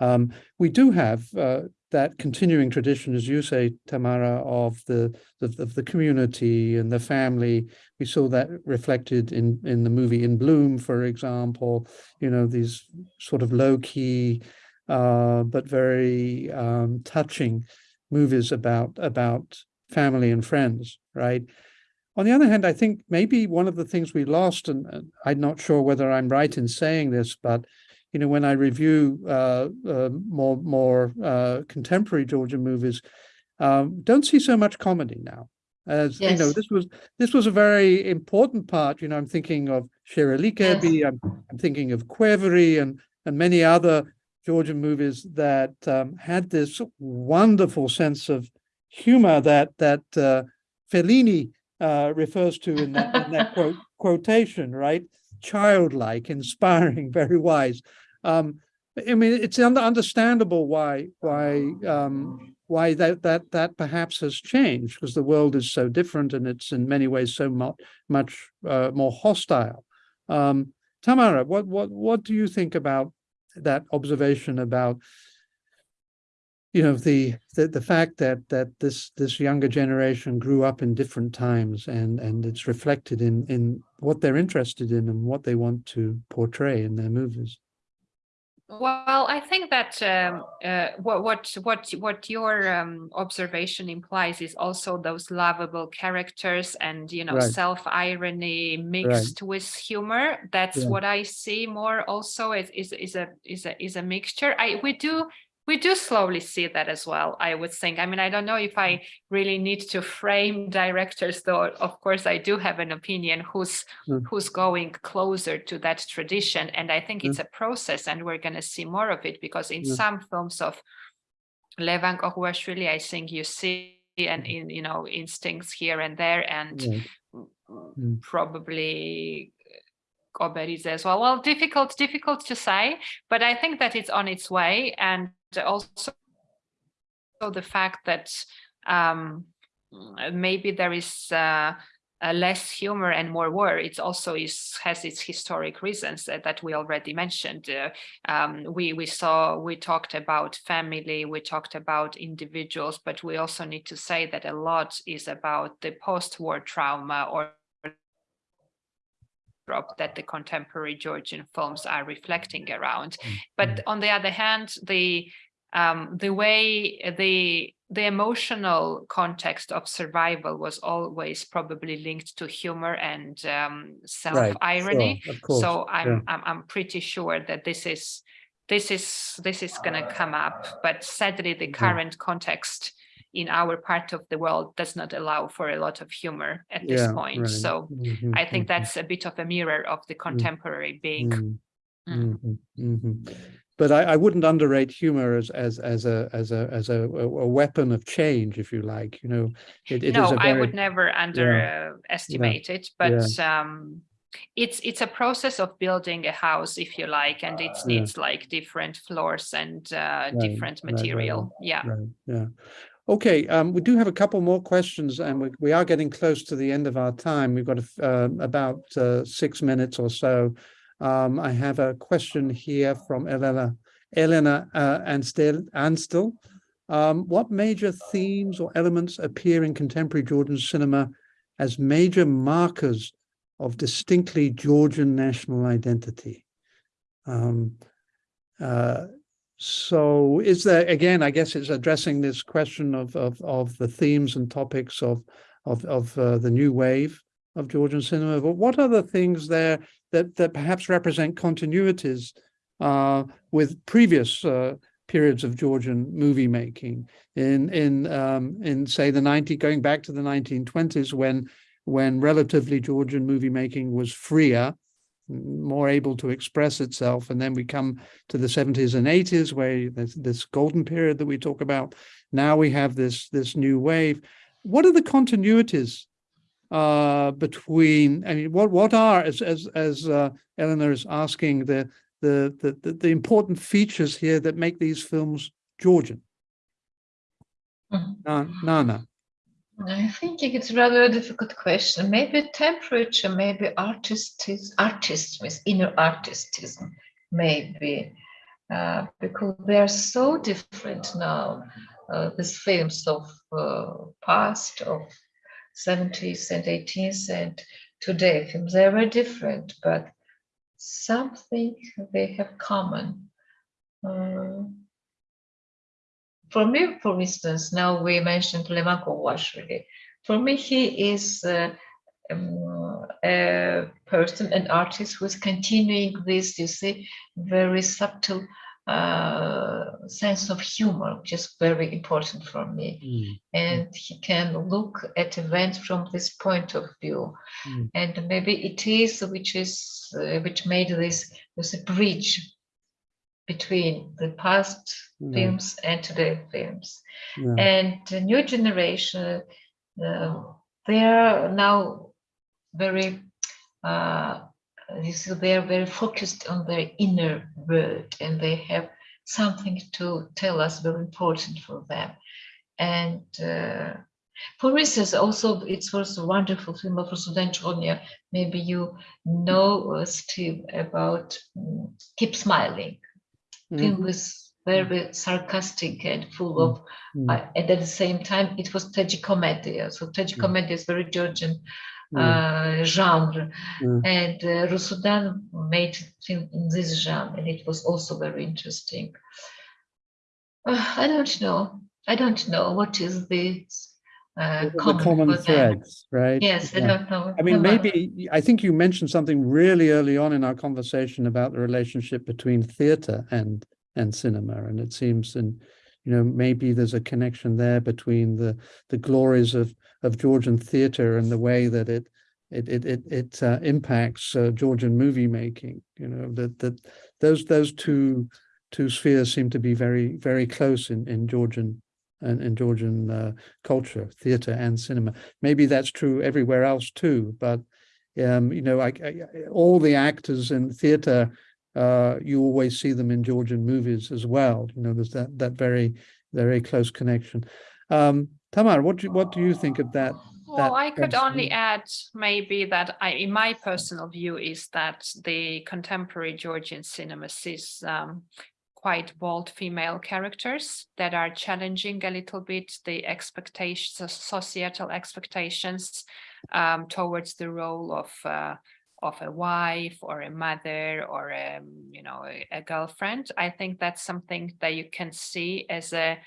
um, we do have uh, that continuing tradition, as you say, Tamara, of the, of the community and the family. We saw that reflected in, in the movie In Bloom, for example, you know, these sort of low key, uh, but very um, touching movies about about family and friends, right? On the other hand, I think maybe one of the things we lost, and and I'm not sure whether I'm right in saying this, but you know, when I review uh, uh, more more uh, contemporary Georgian movies, um, don't see so much comedy now. As you know, this was this was a very important part. You know, I'm thinking of Shirley Kirby, I'm, I'm thinking of Quevery and and many other Georgian movies that um, had this wonderful sense of humor that that uh, Fellini uh, refers to in that, in that quote, quotation, right? Childlike, inspiring, very wise. Um, I mean, it's under, understandable why why um, why that that that perhaps has changed because the world is so different and it's in many ways so much much uh, more hostile. Um, Tamara, what what what do you think about that observation about you know the, the the fact that that this this younger generation grew up in different times and and it's reflected in in what they're interested in and what they want to portray in their movies Well, I think that um, uh, what what what what your um, observation implies is also those lovable characters and you know Right. self irony mixed with humor. That's Yeah. what I see more. Also, is is is a is a is a mixture. I we do. We do slowly see that as well, I would think. I mean, I don't know if I really need to frame directors, though, of course, I do have an opinion who's Mm. who's going closer to that tradition. And I think Mm. it's a process and we're going to see more of it because in Yeah. some films of Levan Koguashvili, I think you see and in you know instincts here and there and Right. mm, mm, Mm. probably Koberidze as well. Well, difficult, difficult to say, but I think that it's on its way. And also the fact that um, maybe there is uh, uh, less humor and more war. It also is has its historic reasons that, that we already mentioned. Uh, um, we we saw we talked about family, we talked about individuals, but we also need to say that a lot is about the post-war trauma or drop that the contemporary Georgian films are reflecting around. But on the other hand, the um, the way the the emotional context of survival was always probably linked to humor and um, self irony. Sure, of course. So I'm, yeah. I'm I'm pretty sure that this is this is this is going to come up. But sadly, the current context in our part of the world does not allow for a lot of humor at this Yeah, point. right. So Mhm, I think that's a bit of a mirror of the contemporary being. mm, Mm. mhm, mhm. But I, I wouldn't underrate humor as as as a as a as a, a weapon of change, if you like. You know, it, it is no, a I very would never underestimate it, but um, it's it's a process of building a house, if you like, and it Yeah. needs like different floors and uh, different right, right, material. Yeah. Right, yeah. Okay, um, we do have a couple more questions and we, we are getting close to the end of our time. We've got a uh, about uh, six minutes or so. Um, I have a question here from Elena, Elena uh, Anstel, Anstel. Um, what major themes or elements appear in contemporary Georgian cinema as major markers of distinctly Georgian national identity? Um, uh, so is there, again, I guess it's addressing this question of, of, of the themes and topics of, of, of uh, the new wave of Georgian cinema, but what are the things there that, that perhaps represent continuities uh, with previous uh, periods of Georgian movie making? In, in, um, in say the 90, going back to the 1920s when, when relatively Georgian movie making was freer more able to express itself. And then we come to the 70s and 80s where there's this golden period that we talk about. Now we have this, this new wave. What are the continuities uh, between, I mean, what, what are, as, as, as uh, Eleanor is asking, the, the, the, the, the important features here that make these films Georgian? Na- Nana. I think it's rather a difficult question. Maybe temperature, maybe artistis, artism, inner artistism, maybe, uh, because they are so different now. Uh, these films of uh, past, of 70s and 80s and today films, they were different, but something they have common. Um, for me, for instance, now we mentioned Levan Koguashvili. For me, he is uh, um, a person, an artist who is continuing this, you see, very subtle uh, sense of humor, which is very important for me. Mm, And he can look at events from this point of view. Mm. And maybe it is which is uh, which made this was a bridge between the past Yeah. films and today films. Yeah, and the new generation uh, they are now very uh, they are very focused on their inner world and they have something to tell us very important for them. And uh, for instance also it was a wonderful film of Sudan Chkonia maybe you know uh, Steve about mm, keep smiling film mhm, was very sarcastic and full Mm. of mm, uh, and at the same time it was tragicomedia. So tragicomedia is very georgian mm, uh, genre. Mm. and uh, Rusudan made film in this genre and it was also very interesting. Uh, i don't know. I don't know. What is the uh, the common, common threads, right? yes i Yeah. don't know I mean, maybe, I think you mentioned something really early on in our conversation about the relationship between theatre and, and cinema. And it seems, and, you know, maybe there's a connection there between the, the glories of, of Georgian theatre and the way that it, it, it, it, it uh, impacts uh, Georgian movie making, you know, that, that those, those two, two spheres seem to be very, very close in, in Georgian and in Georgian uh, culture, theatre and cinema. Maybe that's true everywhere else too but um you know I, I all the actors in theater uh you always see them in georgian movies as well. You know there's that that very very close connection. Um tamar what do you, what do you think of that Well, I could only add maybe that I, in my personal view, is that the contemporary Georgian cinema sees um, quite bold female characters that are challenging a little bit the expectations, societal expectations um, towards the role of uh, of a wife or a mother or a you know a, a girlfriend. I think that's something that you can see as a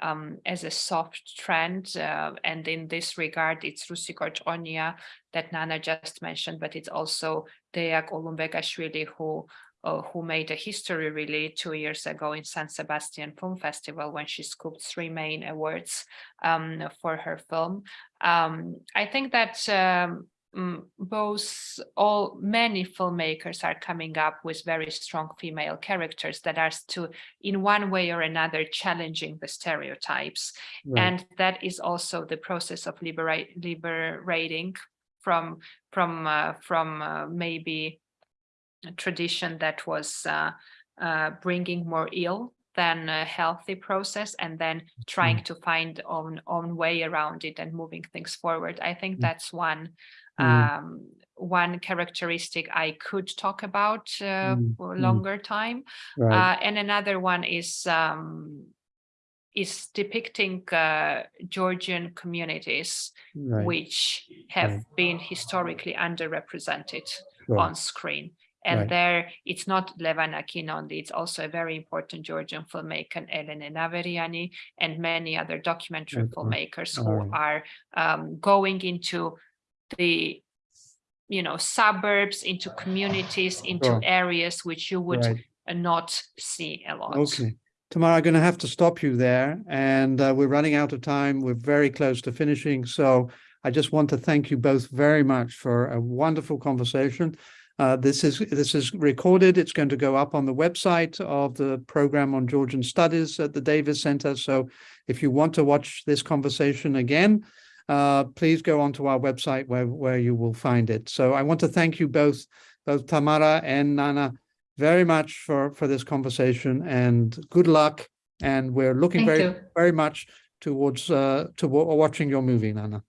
um, as a soft trend. Uh, and in this regard, it's Rusudan Chkonia that Nana just mentioned, but it's also Dea Kulumbegashvili who uh, who made a history really two years ago in San Sebastian Film Festival when she scooped three main awards um, for her film. Um, I think that um, mm, both all many filmmakers are coming up with very strong female characters that are to in one way or another challenging the stereotypes right, and that is also the process of liberate liberating from from uh, from uh, maybe tradition that was uh, uh, bringing more ill than a healthy process and then trying to find own own way around it and moving things forward i think Mm. that's one Mm. um one characteristic i could talk about uh, Mm, for a mm. longer time right uh, and another one is um, is depicting uh, Georgian communities right which have right. been historically underrepresented sure, on screen. And Right. there, it's not Levan Akin only, it's also a very important Georgian filmmaker, Elene Naveriani, and many other documentary Okay. filmmakers who right. are um, going into the you know suburbs into communities into Sure. areas which you would right not see a lot Okay. Tamara, I'm going to have to stop you there and uh, we're running out of time. We're very close to finishing. So I just want to thank you both very much for a wonderful conversation. Uh, this is this is recorded. It's going to go up on the website of the program on Georgian Studies at the Davis Center. So if you want to watch this conversation again, uh, please go onto our website where, where you will find it. So I want to thank you both, both Tamara and Nana, very much for, for this conversation and good luck. And we're looking Thank very, you. very much towards uh, to watching your movie, Nana.